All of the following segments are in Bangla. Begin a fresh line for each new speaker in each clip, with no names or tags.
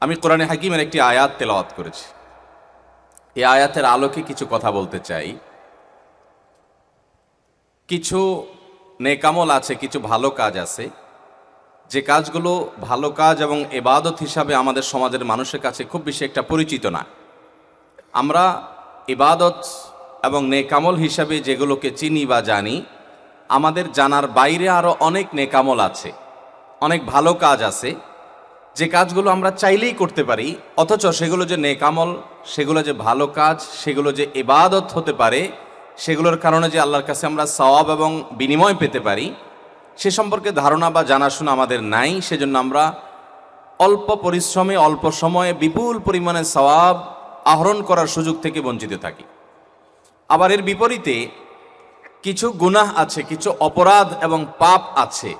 আমি কোরআনে হাকিমের একটি আয়াত তেলাওয়াত করেছি। এই আয়াতের আলোকে কিছু কথা বলতে চাই। কিছু নেকামল আছে, কিছু ভালো কাজ আছে। যে কাজগুলো ভালো কাজ এবং এবাদত হিসাবে আমাদের সমাজের মানুষের কাছে খুব বেশি একটা পরিচিত না। আমরা ইবাদত এবং নেকামল হিসাবে যেগুলোকে চিনি বা জানি, আমাদের জানার বাইরে আরও অনেক নেকামল আছে, অনেক ভালো কাজ আছে। যে কাজগুলো আমরা চাইলেই করতে পারি, অথচ সেগুলো যে নেকামল সেগুলো যে ভালো কাজ, সেগুলো যে ইবাদত হতে পারে, সেগুলোর কারণে যে আল্লাহর কাছে আমরা সওয়াব এবং বিনিময় পেতে পারি, সে সম্পর্কে ধারণা বা জানাশোনা আমাদের নাই, সেজন্য আমরা অল্প পরিশ্রমে, অল্প সময়ে বিপুল পরিমাণে সওয়াব আহরণ করার সুযোগ থেকে বঞ্চিত থাকি। আবার এর বিপরীতে কিছু গুনাহ আছে, কিছু অপরাধ এবং পাপ আছে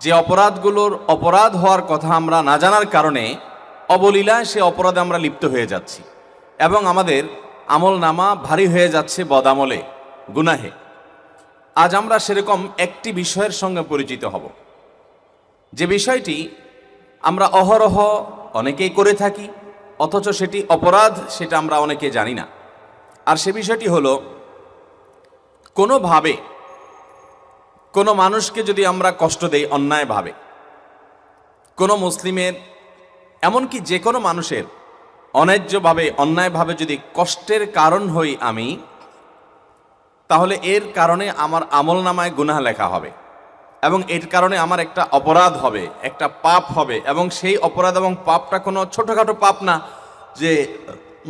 যে অপরাধগুলোর অপরাধ হওয়ার কথা আমরা না জানার কারণে অবলীলায় সে অপরাধে আমরা লিপ্ত হয়ে যাচ্ছি এবং আমাদের আমল নামা ভারী হয়ে যাচ্ছে বদামলে, গুনাহে। আজ আমরা সেরকম একটি বিষয়ের সঙ্গে পরিচিত হব। যে বিষয়টি আমরা অহরহ অনেকেই করে থাকি, অথচ সেটি অপরাধ, সেটা আমরা অনেকে জানি না। আর সে বিষয়টি হলো, কোনোভাবে কোনো মানুষকে যদি আমরা কষ্ট দেই অন্যায়ভাবে, কোনো মুসলিমের, এমনকি যে কোনো মানুষের অন্যায্যভাবে, অন্যায়ভাবে যদি কষ্টের কারণ হই আমি, তাহলে এর কারণে আমার আমল নামায় গুনাহ লেখা হবে এবং এর কারণে আমার একটা অপরাধ হবে, একটা পাপ হবে এবং সেই অপরাধ এবং পাপটা কোনো ছোটোখাটো পাপ না যে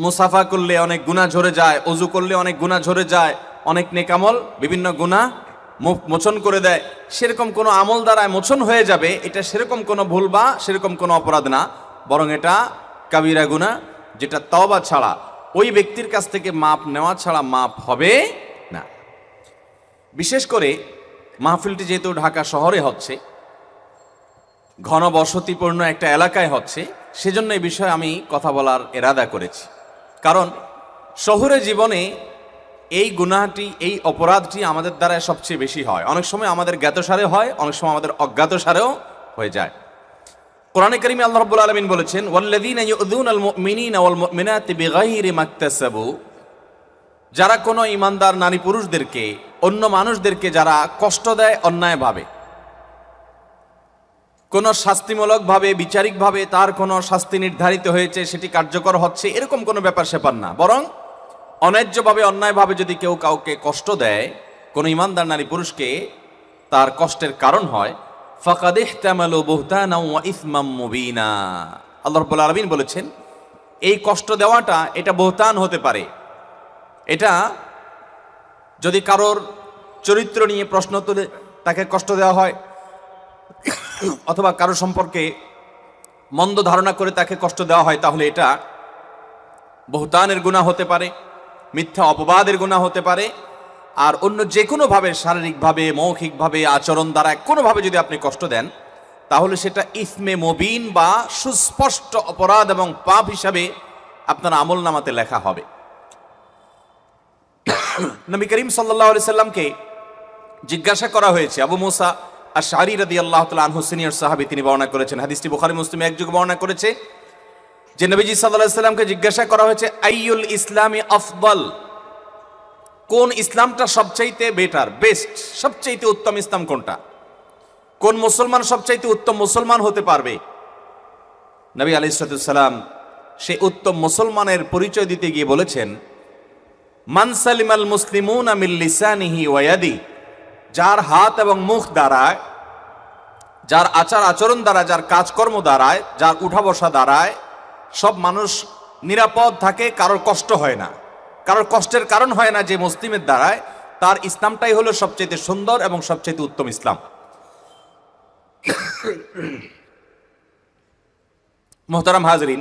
মুসাফা করলে অনেক গুণা ঝরে যায় অজু করলে অনেক গুণা ঝরে যায়, অনেক নেকামল, বিভিন্ন গুণা মোচন করে দেয়, সেরকম কোনো আমল দ্বারায় মোচন হয়ে যাবে, এটা সেরকম কোনো ভুল বা সেরকম কোনো অপরাধ না। বরং এটা কাবিরা গুণা যেটা তওবা ছাড়া, ওই ব্যক্তির কাছ থেকে মাপ নেওয়া ছাড়া মাপ হবে না। বিশেষ করে মাহফিলটি যেহেতু ঢাকা শহরে হচ্ছে, ঘন বসতিপূর্ণ একটা এলাকায় হচ্ছে, সেজন্য এই বিষয়ে আমি কথা বলার এরাদা করেছি। কারণ শহুরে জীবনে এই গুনাহটি, এই অপরাধটি আমাদের দ্বারা সবচেয়ে বেশি হয়। অনেক সময় আমাদের জ্ঞাতসারে হয়, অনেক সময় আমাদের অজ্ঞাতসারেও হয়ে যায়। কোরআনে কারিমে আল্লাহ রাব্বুল আলামিন বলেছেন যারা কোনো ইমানদার নারী পুরুষদেরকে, অন্য মানুষদেরকে যারা কষ্ট দেয় অন্যায়ভাবে কোনো শাস্তিমূলকভাবে, বিচারিকভাবে তার কোনো শাস্তি নির্ধারিত হয়েছে, সেটি কার্যকর হচ্ছে, এরকম কোনো ব্যাপার সেপার না। বরং অন্যায্যভাবে, অন্যায়ভাবে যদি কেউ কাউকে কষ্ট দেয়, কোনো ইমানদার নারী পুরুষকে তার কষ্টের কারণ হয় ফাকাদেহ তামালো বহুতানা ইসমাম মুবিনা। আল্লাহ রব্বুল আলমিন বলেছেন, এই কষ্ট দেওয়াটা এটা বহুতান হতে পারে। এটা যদি কারোর চরিত্র নিয়ে প্রশ্ন তুলে তাকে কষ্ট দেওয়া হয়, অথবা কারও সম্পর্কে মন্দ ধারণা করে তাকে কষ্ট দেওয়া হয়, তাহলে এটা বহুতানের গুণা হতে পারে। মিথ্যা অপবাদের গুণা হতে পারে। আর অন্য যে কোনোভাবে শারীরিকভাবে, মৌখিকভাবে, আচরণ দ্বারা কোনোভাবে যদি আপনি কষ্ট দেন, তাহলে সেটা ইসমে মবিন বা সুস্পষ্ট অপরাধ এবং পাপ হিসাবে আপনার আমল নামাতে লেখা হবে। নবী করিম সাল্লাহ সাল্লামকে জিজ্ঞাসা করা হয়েছে, আবু মুসা আর শাহরি রাদি আল্লাহ তালা আনহু সিনিয়র সাহাবি, তিনি বর্ণনা করেছেন। হাদিসটি বুখারি, মুসলিম একযুগ বর্ণনা করেছে। যে নবীজি সাল্লাহ সাল্লামকে জিজ্ঞাসা করা হয়েছে, আইয়ুল ইসলামী আফদল? কোন ইসলামটা সবচাইতে বেটার বেস্ট সবচাইতে উত্তম ইসলাম কোনটা? কোন মুসলমান সবচাইতে উত্তম মুসলমান হতে পারবে? নবী আলি সালাম সে উত্তম মুসলমানের পরিচয় দিতে গিয়ে বলেছেন মানসালিম আল মুসলিমুন আমিল লিসানিহি ওয়াদি যার হাত এবং মুখ দ্বারায়, যার আচার আচরণ দ্বারা যার কাজকর্ম দ্বারায়, যার উঠা বসা দ্বারায় সব মানুষ নিরাপদ থাকে, কারোর কষ্ট হয় না। কারোর কষ্টের কারণ হয় না যে মুসলিমের দ্বারায়, তার ইসলামটাই হলো সবচেয়ে সুন্দর এবং সবচেয়ে উত্তম ইসলাম। মোহতারাম হাজরিন,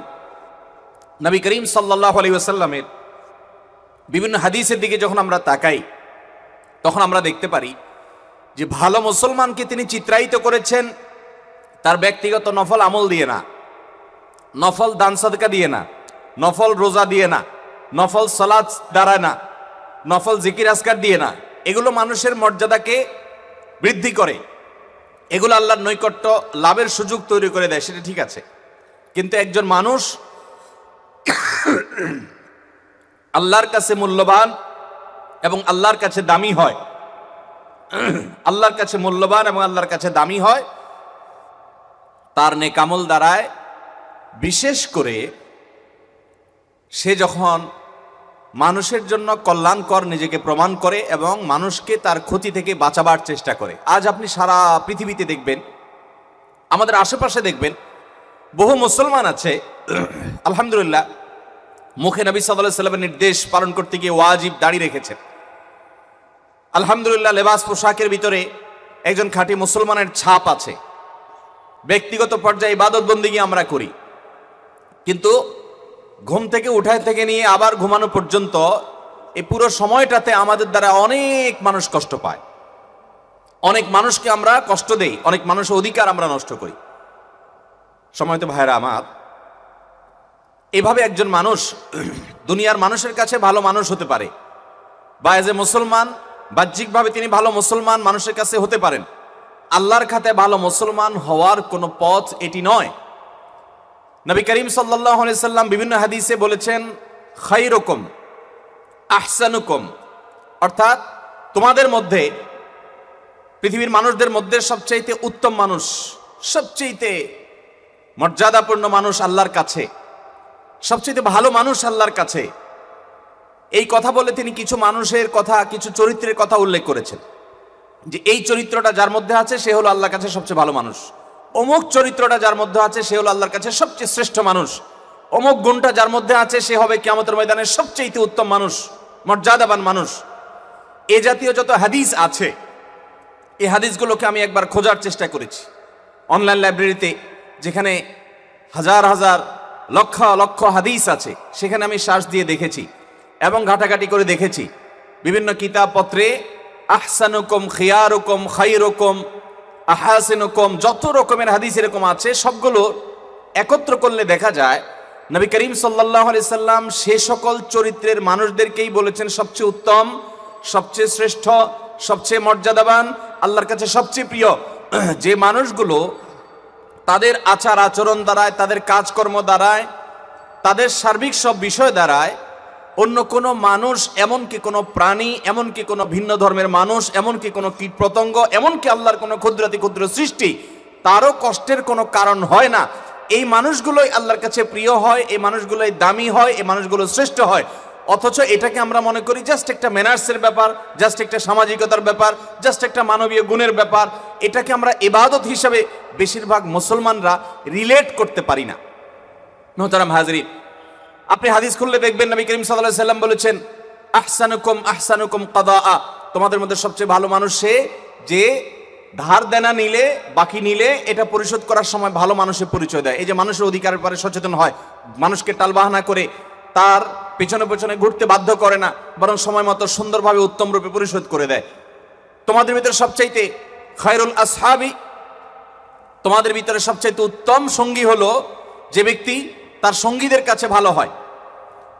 নবী করিম সাল্লাহ আলী আসাল্লামের বিভিন্ন হাদিসের দিকে যখন আমরা তাকাই, তখন আমরা দেখতে পারি যে ভালো মুসলমানকে তিনি চিত্রায়িত করেছেন, তার ব্যক্তিগত নফল আমল দিয়ে না। নফল দান সদকা দিয়ে না, নফল রোজা দিয়ে না, নফল সলাদ দ্বারা না, নফল জিকির আসকার দিয়ে না, এগুলো মানুষের মর্যাদাকে বৃদ্ধি করে। এগুলো আল্লাহর নৈকট্য লাভের সুযোগ তৈরি করে দেয়, সেটা ঠিক আছে। কিন্তু একজন মানুষ আল্লাহর কাছে মূল্যবান এবং আল্লাহর কাছে দামি হয়, আল্লাহর কাছে মূল্যবান এবং আল্লাহর কাছে দামি হয়, তার নেকামল দ্বারায় বিশেষ করে সে যখন মানুষের জন্য কল্যাণকর নিজেকে প্রমাণ করে এবং মানুষকে তার ক্ষতি থেকে বাঁচাবার চেষ্টা করে। আজ আপনি সারা পৃথিবীতে দেখবেন, আমাদের আশেপাশে দেখবেন, বহু মুসলমান আছে, আলহামদুলিল্লাহ, মুখে নবী সাল্লাহ সাল্লামের নির্দেশ পালন করতে গিয়ে ওয়াজিব দাঁড়িয়ে রেখেছেন। আলহামদুলিল্লাহ, লেবাস পোশাকের ভিতরে একজন খাঁটি মুসলমানের ছাপ আছে। ব্যক্তিগত পর্যায়ে ইবাদত বন্দিগি আমরা করি। কিন্তু ঘুম থেকে উঠায় থেকে নিয়ে আবার ঘুমানো পর্যন্ত এই পুরো সময়টাতে আমাদের দ্বারা অনেক মানুষ কষ্ট পায়। অনেক মানুষকে আমরা কষ্ট দেই, অনেক মানুষের অধিকার আমরা নষ্ট করি। সময় তো ভাইরা আমার। এভাবে একজন মানুষ দুনিয়ার মানুষের কাছে ভালো মানুষ হতে পারে বা এজ এ মুসলমান, বাহ্যিকভাবে তিনি ভালো মুসলমান মানুষের কাছে হতে পারেন। আল্লাহর খাতে ভালো মুসলমান হওয়ার কোনো পথ এটি নয়। নবী করিম সাল্লাম বিভিন্ন হাদিসে বলেছেন খাইরকম আহসানুকম। অর্থাৎ তোমাদের মধ্যে, পৃথিবীর মানুষদের মধ্যে সবচাইতে উত্তম মানুষ, সবচাইতে মর্যাদাপূর্ণ মানুষ আল্লাহর কাছে সবচেয়ে ভালো মানুষ আল্লাহর কাছে। এই কথা বলে তিনি কিছু মানুষের কথা, কিছু চরিত্রের কথা উল্লেখ করেছেন। যে এই চরিত্রটা যার মধ্যে আছে, সে হলো আল্লাহর কাছে সবচেয়ে ভালো মানুষ। অমুক চরিত্রটা যার মধ্যে আছে, সে হলো আল্লাহর কাছে সবচেয়ে শ্রেষ্ঠ মানুষ। অমুক গুণটা যার মধ্যে আছে, সে হবে কিয়ামতের ময়দানের সবচেয়ে উত্তম মানুষ, মর্যাদাবান মানুষ। এ জাতীয় যত হাদিস আছে, এই হাদিসগুলোকে আমি একবার খোঁজার চেষ্টা করেছি। অনলাইন লাইব্রেরিতে যেখানে হাজার হাজার, লক্ষ লক্ষ হাদিস আছে, সেখানে আমি শ্বাস দিয়ে দেখেছি এবং ঘাটাঘাটি করে দেখেছি। বিভিন্ন কিতাবপত্রে, আহসানুকম, খিয়ারুকম খাইরকম আহাসিনুকম, যত রকমের হাদিস এরকম আছে, সবগুলো একত্র করলে দেখা যায়, নবী করিম সাল্লাহ সাল্লাম সে সকল চরিত্রের মানুষদেরকেই বলেছেন সবচেয়ে উত্তম, সবচেয়ে শ্রেষ্ঠ, সবচেয়ে মর্যাদাবান, আল্লাহর কাছে সবচেয়ে প্রিয়। যে মানুষগুলো তাদের আচার আচরণ দ্বারায়, তাদের কাজকর্ম দ্বারায়, তাদের সার্বিক সব বিষয় দ্বারায় অন্য কোনো মানুষ, এমনকি কোনো প্রাণী, এমনকি কোনো ভিন্ন ধর্মের মানুষ, এমনকি কোনো কীট পতঙ্গ, এমনকি আল্লাহর কোনো ক্ষুদ্রাতি ক্ষুদ্র সৃষ্টি, তারও কষ্টের কোনো কারণ হয় না। এই মানুষগুলোই আল্লাহর কাছে প্রিয় হয়, এই মানুষগুলোই দামি হয়, এই মানুষগুলো শ্রেষ্ঠ হয়। অথচ এটাকে আমরা মনে করি জাস্ট একটা ম্যানার্সের ব্যাপার জাস্ট একটা সামাজিকতার ব্যাপার জাস্ট একটা মানবীয় গুণের ব্যাপার। এটাকে আমরা ইবাদত হিসাবে বেশিরভাগ মুসলমানরা রিলেট করতে পারি না। মোহতারাম হাজরিন আপনি হাদিস খুললে দেখবেন নবী করিম সাল্লাহ সাল্লাম বলেছেন, আহসানুকুম আহসানুকুম কাদা তোমাদের মধ্যে সবচেয়ে ভালো মানুষ সে যে ধার দেনা নিলে, বাকি নিলে এটা পরিশোধ করার সময় ভালো মানুষের পরিচয় দেয়। এই যে মানুষের অধিকারের পরে সচেতন হয়, মানুষকে টালবাহানা করে, তার পেছনে পেছনে ঘুরতে বাধ্য করে না, বরং সময় মতো সুন্দরভাবে, উত্তম রূপে পরিশোধ করে দেয়। তোমাদের ভিতরে সবচাইতে খায়রুল আসহাবি, তোমাদের ভিতরে সবচাইতে উত্তম সঙ্গী হলো যে ব্যক্তি তার সঙ্গীদের কাছে ভালো হয়।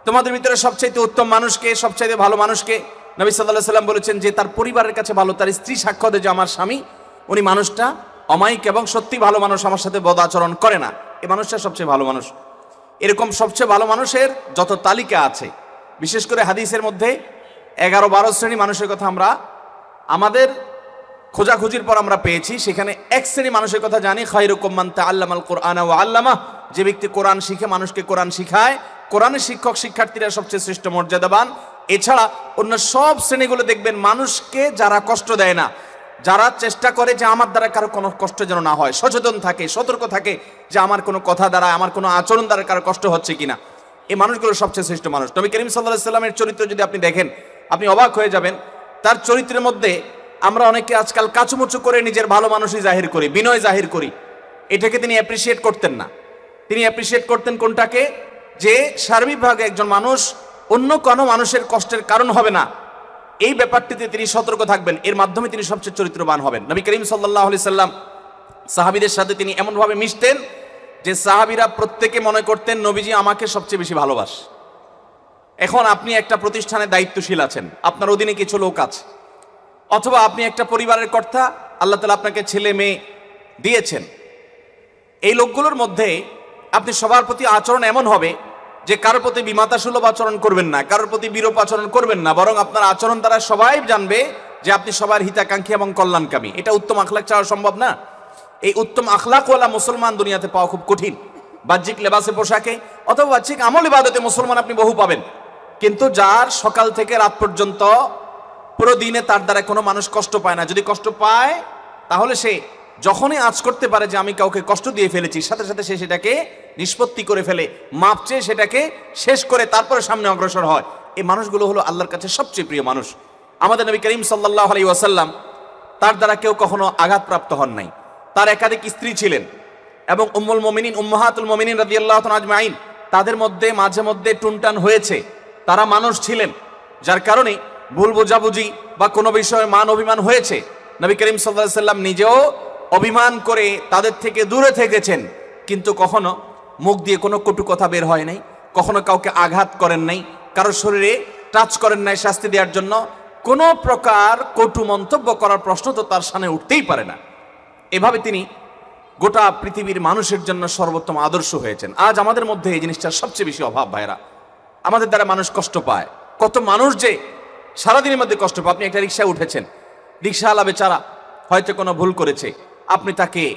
তোমাদের ভিতরে সবচাইতে উত্তম মানুষকে, সবচাইতে ভালো মানুষকে নবী সাল্লাহ সাল্লাম বলেছেন যে তার পরিবারের কাছে ভালো, তার স্ত্রী সাক্ষ্য দেয় যে আমার স্বামী, উনি মানুষটা অমায়িক এবং সত্যি ভালো মানুষ, আমার সাথে বদ আচরণ করে না। এই মানুষটা সবচেয়ে ভালো মানুষ। এরকম সবচেয়ে ভালো মানুষের যত তালিকা আছে, বিশেষ করে হাদিসের মধ্যে এগারো বারো শ্রেণি মানুষের কথা আমরা, আমাদের খোঁজাখুঁজির পর আমরা পেয়েছি, সেখানে এক শ্রেণি মানুষের কথা জানি খাইরুকুম্মান তা আল্লামাল কোরআন ও আল্লামা যে ব্যক্তি কোরআন শিখে, মানুষকে কোরআন শিখায় কোরআনের শিক্ষক, শিক্ষার্থীরা সবচেয়ে শ্রেষ্ঠ মর্যাদাবান। এছাড়া অন্য সব শ্রেণীগুলো দেখবেন মানুষকে যারা কষ্ট দেয় না, যারা চেষ্টা করে যে আমার দ্বারা কারও কোনো কষ্ট যেন না হয়, সচেতন থাকে, সতর্ক থাকে যে আমার কোনো কথা দ্বারা, আমার কোনো আচরণ দ্বারা কারও কষ্ট হচ্ছে কিনা। এই মানুষগুলো সবচেয়ে শ্রেষ্ঠ মানুষ। নবী করিম সাল্লাহ সাল্লামের চরিত্র যদি আপনি দেখেন, আপনি অবাক হয়ে যাবেন, তার চরিত্রের মধ্যে আমরা অনেকে আজকাল কাচুমুচু করে নিজের ভালো মানুষই জাহির করি, বিনয় জাহির করি। এটাকে তিনি অ্যাপ্রিসিয়েট করতেন না। তিনি অ্যাপ্রিসিয়েট করতেন কোনটাকে? যে সার্বিকভাবে একজন মানুষ অন্য কোনো মানুষের কষ্টের কারণ হবে না। এই ব্যাপারটিতে তিনি সতর্ক থাকবেন। এর মাধ্যমে তিনি সবচেয়ে চরিত্রবান হবেন। নবী করিম সাল্লাহ আলি সাল্লাম সাহাবিদের সাথে তিনি এমনভাবে মিশতেন যে সাহাবিরা প্রত্যেকে মনে করতেন, নবীজি আমাকে সবচেয়ে বেশি ভালোবাস। এখন আপনি একটা প্রতিষ্ঠানে দায়িত্বশীল আছেন। আপনার অধীনে কিছু লোক আছে। অথবা আপনি একটা পরিবারের কর্তা, আল্লাহ তালা আপনাকে ছেলে মেয়ে দিয়েছেন। এই লোকগুলোর মধ্যে আপনি সবার প্রতি আচরণ এমন হবে যে কারোর প্রতি বিমাতা সুলভ আচরণ করবেন না, কারোর প্রতি বিরূপ আচরণ করবেন না, বরং আপনার আচরণ দ্বারা সবাই জানবে যে আপনি সবার হিতাকাঙ্ক্ষী এবং কল্যাণকামী। এটা উত্তম আখলাক চাওয়া সম্ভব না। এই উত্তম আখলাকওয়ালা মুসলমান দুনিয়াতে পাওয়া খুব কঠিন। বাহ্যিক লেবাসে পোশাকে অথবা বাহ্যিক আমল ইবাদতে মুসলমান আপনি বহু পাবেন। কিন্তু যার সকাল থেকে রাত পর্যন্ত পুরো দিনে তার দ্বারা কোনো মানুষ কষ্ট পায় না। যদি কষ্ট পায়, তাহলে সে যখনই আজ করতে পারে যে আমি কাউকে কষ্ট দিয়ে ফেলেছি, সাথে সাথে সে সেটাকে নিষ্পত্তি করে ফেলে, মাপ চেয়ে সেটাকে শেষ করে তারপরে সামনে অগ্রসর হয়। এই মানুষগুলো হলো আল্লাহর কাছে সবচেয়ে প্রিয় মানুষ। আমাদের নবী করিম সাল্লাহ আলাই ওয়াসাল্লাম তার দ্বারা কেউ কখনো আঘাতপ্রাপ্ত হন নাই। তার একাধিক স্ত্রী ছিলেন এবং উম্মুল মমিনিন, উম্মাহাতুল মমিনিন রাদিয়াল্লাহু তাআলা আজমাইন তাদের মধ্যে মাঝে মধ্যে টুনটান হয়েছে। তারা মানুষ ছিলেন, যার কারণে ভুল বোঝাবুঝি বা কোনো বিষয়ে মান অভিমান হয়েছে। নবী করিম আলাইহি সাল্লাম নিজেও অভিমান করে তাদের থেকে দূরে থেকেছেন, কিন্তু কখনো মুখ দিয়ে কোনো কটু কথা বের হয় নাই, কখনো কাউকে আঘাত করেন নাই কারও শরীরে টাচ করেন নাই শাস্তি দেওয়ার জন্য। কোনো প্রকার কটু মন্তব্য করার প্রশ্ন তো তার সামনে উঠতেই পারে না। এভাবে তিনি গোটা পৃথিবীর মানুষের জন্য সর্বোত্তম আদর্শ হয়েছেন। আজ আমাদের মধ্যে এই জিনিসটার সবচেয়ে বেশি অভাব ভাইরা আমাদের দ্বারা মানুষ কষ্ট পায়। কত মানুষ যে সারাদিনের মধ্যে কষ্ট পায়। আপনি একটা রিক্সায় উঠেছেন। রিক্সাওয়ালা বেচারা হয়তো কোনো ভুল করেছে। আপনি তাকে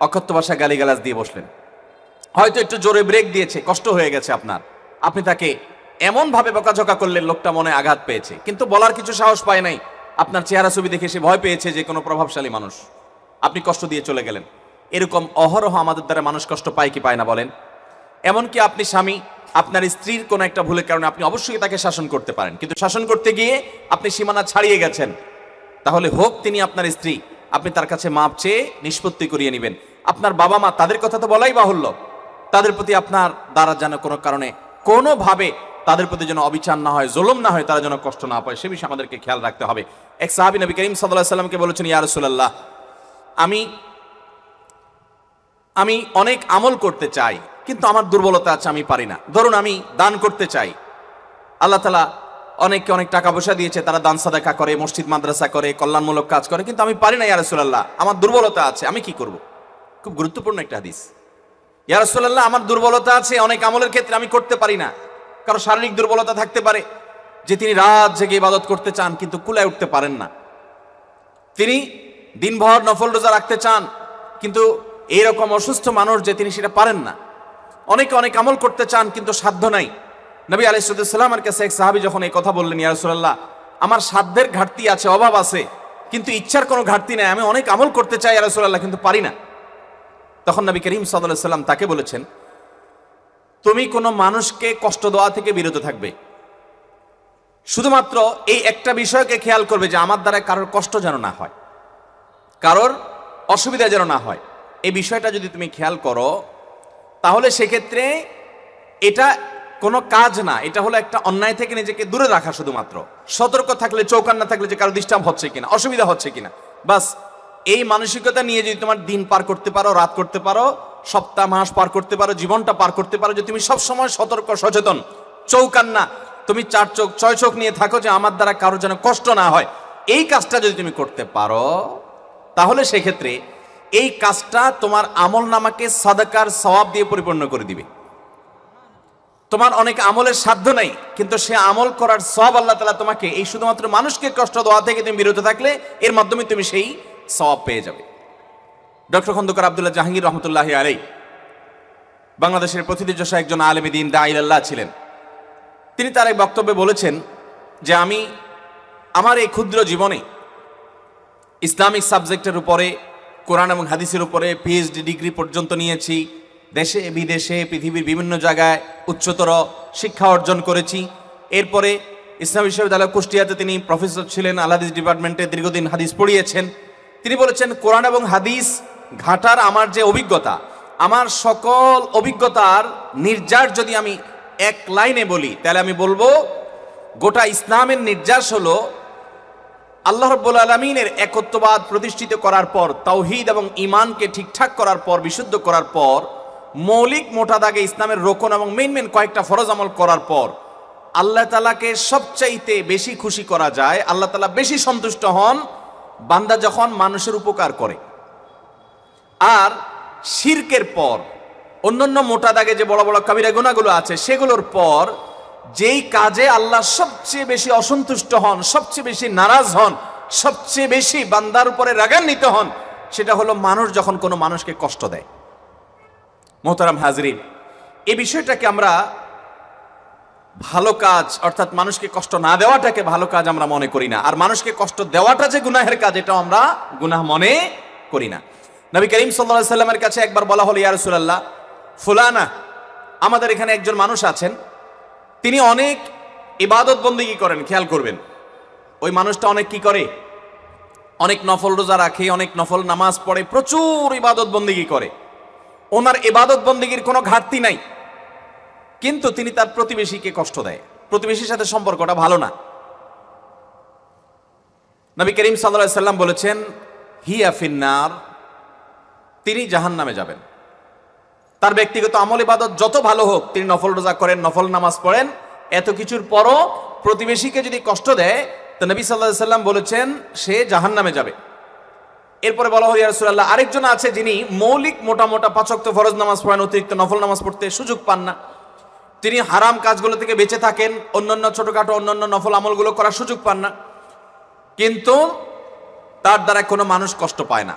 অকথ্য ভাষায় গালিগালাজ দিয়ে বসলেন। হয়তো একটু জোরে ব্রেক দিয়েছে, কষ্ট হয়ে গেছে আপনার। আপনি তাকে এমনভাবে বকাঝকা করলেন, লোকটা মনে আঘাত পেয়েছে। কিন্তু বলার কিছু সাহস পায় নাই। আপনার চেহারা ছবি দেখে সে ভয় পেয়েছে যে কোনো প্রভাবশালী মানুষ। আপনি কষ্ট দিয়ে চলে গেলেন। এরকম অহরহ আমাদের দ্বারা মানুষ কষ্ট পায় কি পায় না বলেন? এমনকি আপনি স্বামী, আপনার স্ত্রীর কোনো একটা ভুলের কারণে আপনি অবশ্যই তাকে শাসন করতে পারেন। কিন্তু শাসন করতে গিয়ে আপনি সীমানা ছাড়িয়ে গেছেন। তাহলে হোক তিনি আপনার স্ত্রী। আপনি তার কাছে মাপ চেয়ে নিষ্পত্তি করিয়ে নেবেন। আপনার বাবা মা তাদের কথা তো বলাই বাহুল্য। তাদের প্রতি আপনার দ্বারা যেন কোনো কারণে, কোনোভাবে তাদের প্রতি যেন অবিচার না হয়, জুলুম না হয়, তারা যেন কষ্ট না পায়, সে বিষয়ে আমাদেরকে খেয়াল রাখতে হবে। এক সাহাবী নবী করিম সাল্লাহ সাল্লামকে বলেছেন, ইয়া রাসূলুল্লাহ, আমি আমি অনেক আমল করতে চাই, কিন্তু আমার দুর্বলতা আছে, আমি পারি না। ধরুন আমি দান করতে চাই। আল্লাহ তালা অনেককে অনেক টাকা পয়সা দিয়েছে, তারা দান সাদাকা করে, মসজিদ, মাদ্রাসা করে, কল্যাণমূলক কাজ করে, কিন্তু আমি পারি না ইয়ারসুল্লাহ আমার দুর্বলতা আছে, আমি কি করব? খুব গুরুত্বপূর্ণ একটা হাদিস। ইয়ারসুল্লাহ আমার দুর্বলতা আছে, অনেক আমলের ক্ষেত্রে আমি করতে পারি না। কারও শারীরিক দুর্বলতা থাকতে পারে, যে তিনি রাত জেগে ইবাদত করতে চান, কিন্তু কুলায় উঠতে পারেন না। তিনি দিনভর নফল রোজা রাখতে চান, কিন্তু এইরকম অসুস্থ মানুষ যে তিনি সেটা পারেন না। অনেকে অনেক আমল করতে চান, কিন্তু সাধ্য নাই। নবী আলাইসাল্লামের কাছে এক সাহাবি যখন এই কথা বললেন ইয়ারসুল্লাহ আমার সাধ্যের ঘাটতি আছে, অভাব আছে, কিন্তু ইচ্ছার কোনো ঘাটতি নেই, আমি অনেক আমল করতে চাই ইয়ারসুল্লাহ কিন্তু পারি না। তখন নবী করিম সাল্লাম তাকে বলেছেন, তুমি কোনো মানুষকে কষ্ট দেওয়া থেকে বিরত থাকবে। শুধুমাত্র এই একটা বিষয়কে খেয়াল করবে যে আমার দ্বারা কারোর কষ্ট যেন না হয়, কারোর অসুবিধা যেন না হয়। এই বিষয়টা যদি তুমি খেয়াল করো, তাহলে সেক্ষেত্রে এটা কোনো কাজ না, এটা হলো একটা অন্যায় থেকে নিজেকে দূরে রাখা শুধুমাত্র। সতর্ক থাকলে চৌকান না থাকলে যে কারও ডিস্টার্ব হচ্ছে কিনা, অসুবিধা হচ্ছে কিনা। বাস, এই মানসিকতা নিয়ে যদি তোমার দিন পার করতে পারো, রাত করতে পারো, সপ্তাহ, মাস পার করতে পারো, জীবনটা পার করতে পারো, যে তুমি সবসময় সতর্ক, সচেতন। চৌকান্না তুমি চার চোখ, ছয় চোখ নিয়ে থাকো যে আমার দ্বারা কারও যেন কষ্ট না হয়। এই কাজটা যদি তুমি করতে পারো, তাহলে সেক্ষেত্রে এই কাজটা তোমার আমল নামাকে সাদাকার সওয়াব দিয়ে পরিপূর্ণ করে দিবে। তোমার অনেক আমলের সাধ্য নাই, কিন্তু সে আমল করার সব আল্লাহ তালা তোমাকে এই শুধুমাত্র মানুষকে কষ্ট দেওয়া থেকে তুমি বিরত থাকলে, এর মাধ্যমে তুমি সেই সব পেয়ে যাবে। ডক্টর খন্দকার আবদুল্লাহ জাহাঙ্গীর রহমতুল্লাহ আলাই বাংলাদেশের প্রতিনিধি একজন আলেমী দিন দাইল্লাহ ছিলেন। তিনি তার এক বক্তব্যে বলেছেন যে আমি আমার এই ক্ষুদ্র জীবনে ইসলামিক সাবজেক্টের উপরে, কোরআন এবং হাদিসের উপরে পিএইচডি ডিগ্রি পর্যন্ত নিয়েছি দেশে, বিদেশে, পৃথিবীর বিভিন্ন জায়গায় উচ্চতর শিক্ষা অর্জন করেছি। এরপরে ইসলাম বিশ্ববিদ্যালয় কুষ্টিয়াতে তিনি প্রফেসর ছিলেন আল হাদিস ডিপার্টমেন্টে দীর্ঘদিন হাদিস পড়িয়েছেন। তিনি বলেছেন, কোরআন এবং হাদিস ঘাটার আমার যে অভিজ্ঞতা, আমার সকল অভিজ্ঞতার নির্যাস যদি আমি এক লাইনে বলি, তাহলে আমি বলব, গোটা ইসলামের নির্যাস হলো আল্লাহ রব্বুল আলমিনের একত্ববাদ প্রতিষ্ঠিত করার পর, তাওহিদ এবং ইমানকে ঠিকঠাক করার পর, বিশুদ্ধ করার পর মৌলিক মোটা দাগে ইসলামের রোকন এবং মেন মেন কয়েকটা ফরজ আমল করার পর আল্লাহ তালাকে সবচাইতে বেশি খুশি করা যায়, আল্লাহ তালা বেশি সন্তুষ্ট হন বান্দা যখন মানুষের উপকার করে। আর শির্কের পর, অন্যান্য মোটা দাগে যে বড় বড় কাবিরা গুণাগুলো আছে, সেগুলোর পর যেই কাজে আল্লাহ সবচেয়ে বেশি অসন্তুষ্ট হন, সবচেয়ে বেশি নারাজ হন, সবচেয়ে বেশি বান্দার উপরে রাগান্বিত হন, সেটা হলো মানুষ যখন কোনো মানুষকে কষ্ট দেয়। মোহতারাম হাজরিন এই বিষয়টাকে আমরা ভালো কাজ, অর্থাৎ মানুষকে কষ্ট না দেওয়াটাকে ভালো কাজ আমরা মনে করি না। আর মানুষকে কষ্ট দেওয়াটা যে গুনাহের কাজ, এটাও আমরা গুনাহ মনে করি না। নবী করিম সাল্লা সাল্লামের কাছে একবার বলা হলো, ইয়া রাসূলুল্লাহ, ফুলানা, আমাদের এখানে একজন মানুষ আছেন, তিনি অনেক ইবাদত বন্দিগি করেন? খেয়াল করবেন, ওই মানুষটা অনেক কি করে? অনেক নফল রোজা রাখে, অনেক নফল নামাজ পড়ে, প্রচুর ইবাদত বন্দিগি করে? ওনার এবাদত বন্দিগির কোনো ঘাটতি নাই। কিন্তু তিনি তার প্রতিবেশীকে কষ্ট দেয়। প্রতিবেশীর সাথে সম্পর্কটা ভালো না। নবী করিম সাল্লা সাল্লাম বলেছেন, হিয়া ফিন্নার তিনি জাহান নামে যাবেন। তার ব্যক্তিগত আমল ইবাদত যত ভালো হোক, তিনি নফল রোজা করেন, নফল নামাজ পড়েন, এত কিছুর পরও প্রতিবেশীকে যদি কষ্ট দেয়, তো নবী সাল্লাহ সাল্লাম বলেছেন, সে জাহান নামে যাবে। এরপরে বলা হয় রাসূলুল্লাহ, আরেকজন আছে যিনি মৌলিক মোটা মোটা পাচক ফরজ নামাজ পড়েন অতিরিক্ত নফল নামাজ পড়তে সুযোগ পান না। তিনি হারাম কাজগুলো থেকে বেঁচে থাকেন, অন্যান্য ছোটখাটো, অন্যান্য নফল আমলগুলো করার সুযোগ পান না। কিন্তু তার দ্বারা কোনো মানুষ কষ্ট পায় না।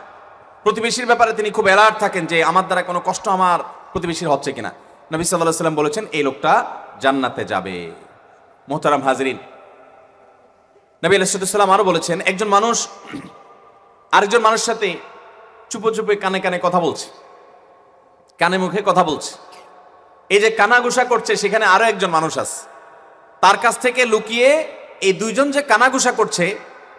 প্রতিবেশীর ব্যাপারে তিনি খুব অ্যালার্ট থাকেন যে আমার দ্বারা কোনো কষ্ট আমার প্রতিবেশীর হচ্ছে কিনা। নবী সাল্লাহ সাল্লাম বলেছেন, এই লোকটা জান্নাতে যাবে। মোহতারাম হাজরিন, নবী আলাইসাল্লাম আরও বলেছেন, একজন মানুষ আরেকজন মানুষের সাথে চুপো চুপে কানে কানে কথা বলছে। কানে মুখে কথা বলছে। এই যে কানাগুসা করছে, সেখানে আরও একজন মানুষ আছে। তার কাছ থেকে লুকিয়ে এই দুইজন যে কানাগুসা করছে,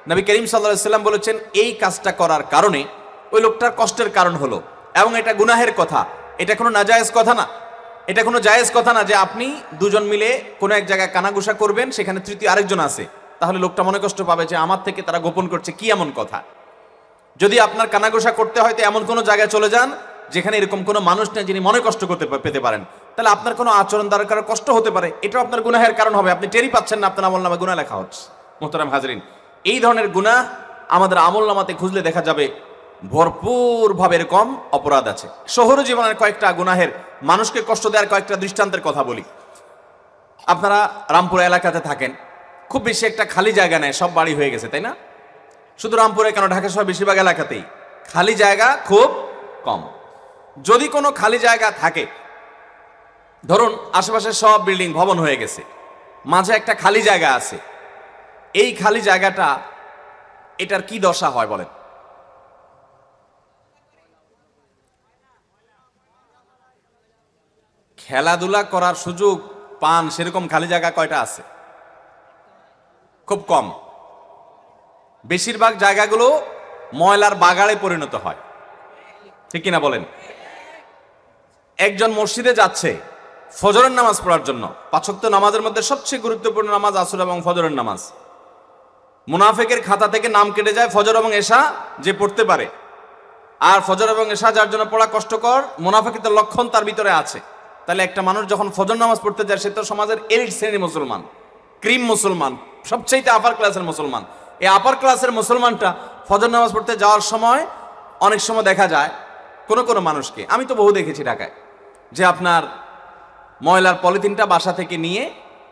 নবী করিম সাল্লাহ সাল্লাম বলেছেন, এই কাজটা করার কারণে ওই লোকটার কষ্টের কারণ হলো। এবং এটা গুনাহের কথা। এটা কোনো নাজায়েজ কথা না। এটা কোনো জায়েজ কথা না যে আপনি দুজন মিলে কোনো এক জায়গায় কানাগুসা করবেন, সেখানে তৃতীয় আরেকজন আছে। তাহলে লোকটা মনে কষ্ট পাবে যে আমার থেকে তারা গোপন করছে, কি এমন কথা? যদি আপনার কানাঘোষা করতে হয় তো এমন কোনো জায়গায় চলে যান যেখানে এরকম কোনো মানুষ নেই যিনি মনে কষ্ট করতে পেতে পারেন। তাহলে আপনার কোনো আচরণ দ্বারা কারও কষ্ট হতে পারে, এটাও আপনার গুনাহের কারণ হবে। আপনি টেরি পাচ্ছেন না আপনার আমল নামে গুণা লেখা হচ্ছে। মোহতারাম হাজরিন, এই ধরনের গুনাহ আমাদের আমল নামাতে খুঁজলে দেখা যাবে ভরপুরভাবে এরকম অপরাধ আছে। শহর জীবনের কয়েকটা গুনাহের, মানুষকে কষ্ট দেওয়ার কয়েকটা দৃষ্টান্তের কথা বলি। আপনারা রামপুর এলাকাতে থাকেন। খুব বেশি একটা খালি জায়গা নেয় সব বাড়ি হয়ে গেছে, তাই না? শুধু রামপুরে কেন? ঢাকা সহ বেশিরভাগ এলাকাতেই। খালি জায়গা খুব কম। যদি কোনো খালি জায়গা থাকে, ধরুন আশেপাশে সব বিল্ডিং ভবন হয়ে গেছে, মাঝে একটা খালি জায়গা আছে, এই খালি জায়গাটা এটার কি দশা হয় বলেন? খেলাধুলা করার সুযোগ পান সেরকম খালি জায়গা কয়টা আছে? খুব কম। বেশিরভাগ জায়গাগুলো ময়লার বাগাড়ে পরিণত হয়। ঠিক কিনা বলেন? একজন মসজিদে যাচ্ছে ফজরের নামাজ পড়ার জন্য। পাঁচক্ত নামাজের মধ্যে সবচেয়ে গুরুত্বপূর্ণ নামাজ আসর এবং ফজরের নামাজ। মুনাফেকের খাতা থেকে নাম কেটে যায় ফজর এবং এশা যে পড়তে পারে। আর ফজর এবং এশা যার জন্য পড়া কষ্টকর মুনাফেকের লক্ষণ তার ভিতরে আছে। তাহলে একটা মানুষ যখন ফজর নামাজ পড়তে যায়, সে তো সমাজের এলিট শ্রেণির মুসলমান, ক্রিম মুসলমান সবচেয়ে আপার ক্লাসের মুসলমান। এই আপার ক্লাসের মুসলমানটা ফজর নামাজ পড়তে যাওয়ার সময় অনেক সময় দেখা যায় কোনো কোনো মানুষকে। আমি তো বহু দেখেছি ঢাকায়, যে আপনার ময়লার পলিথিনটা বাসা থেকে নিয়ে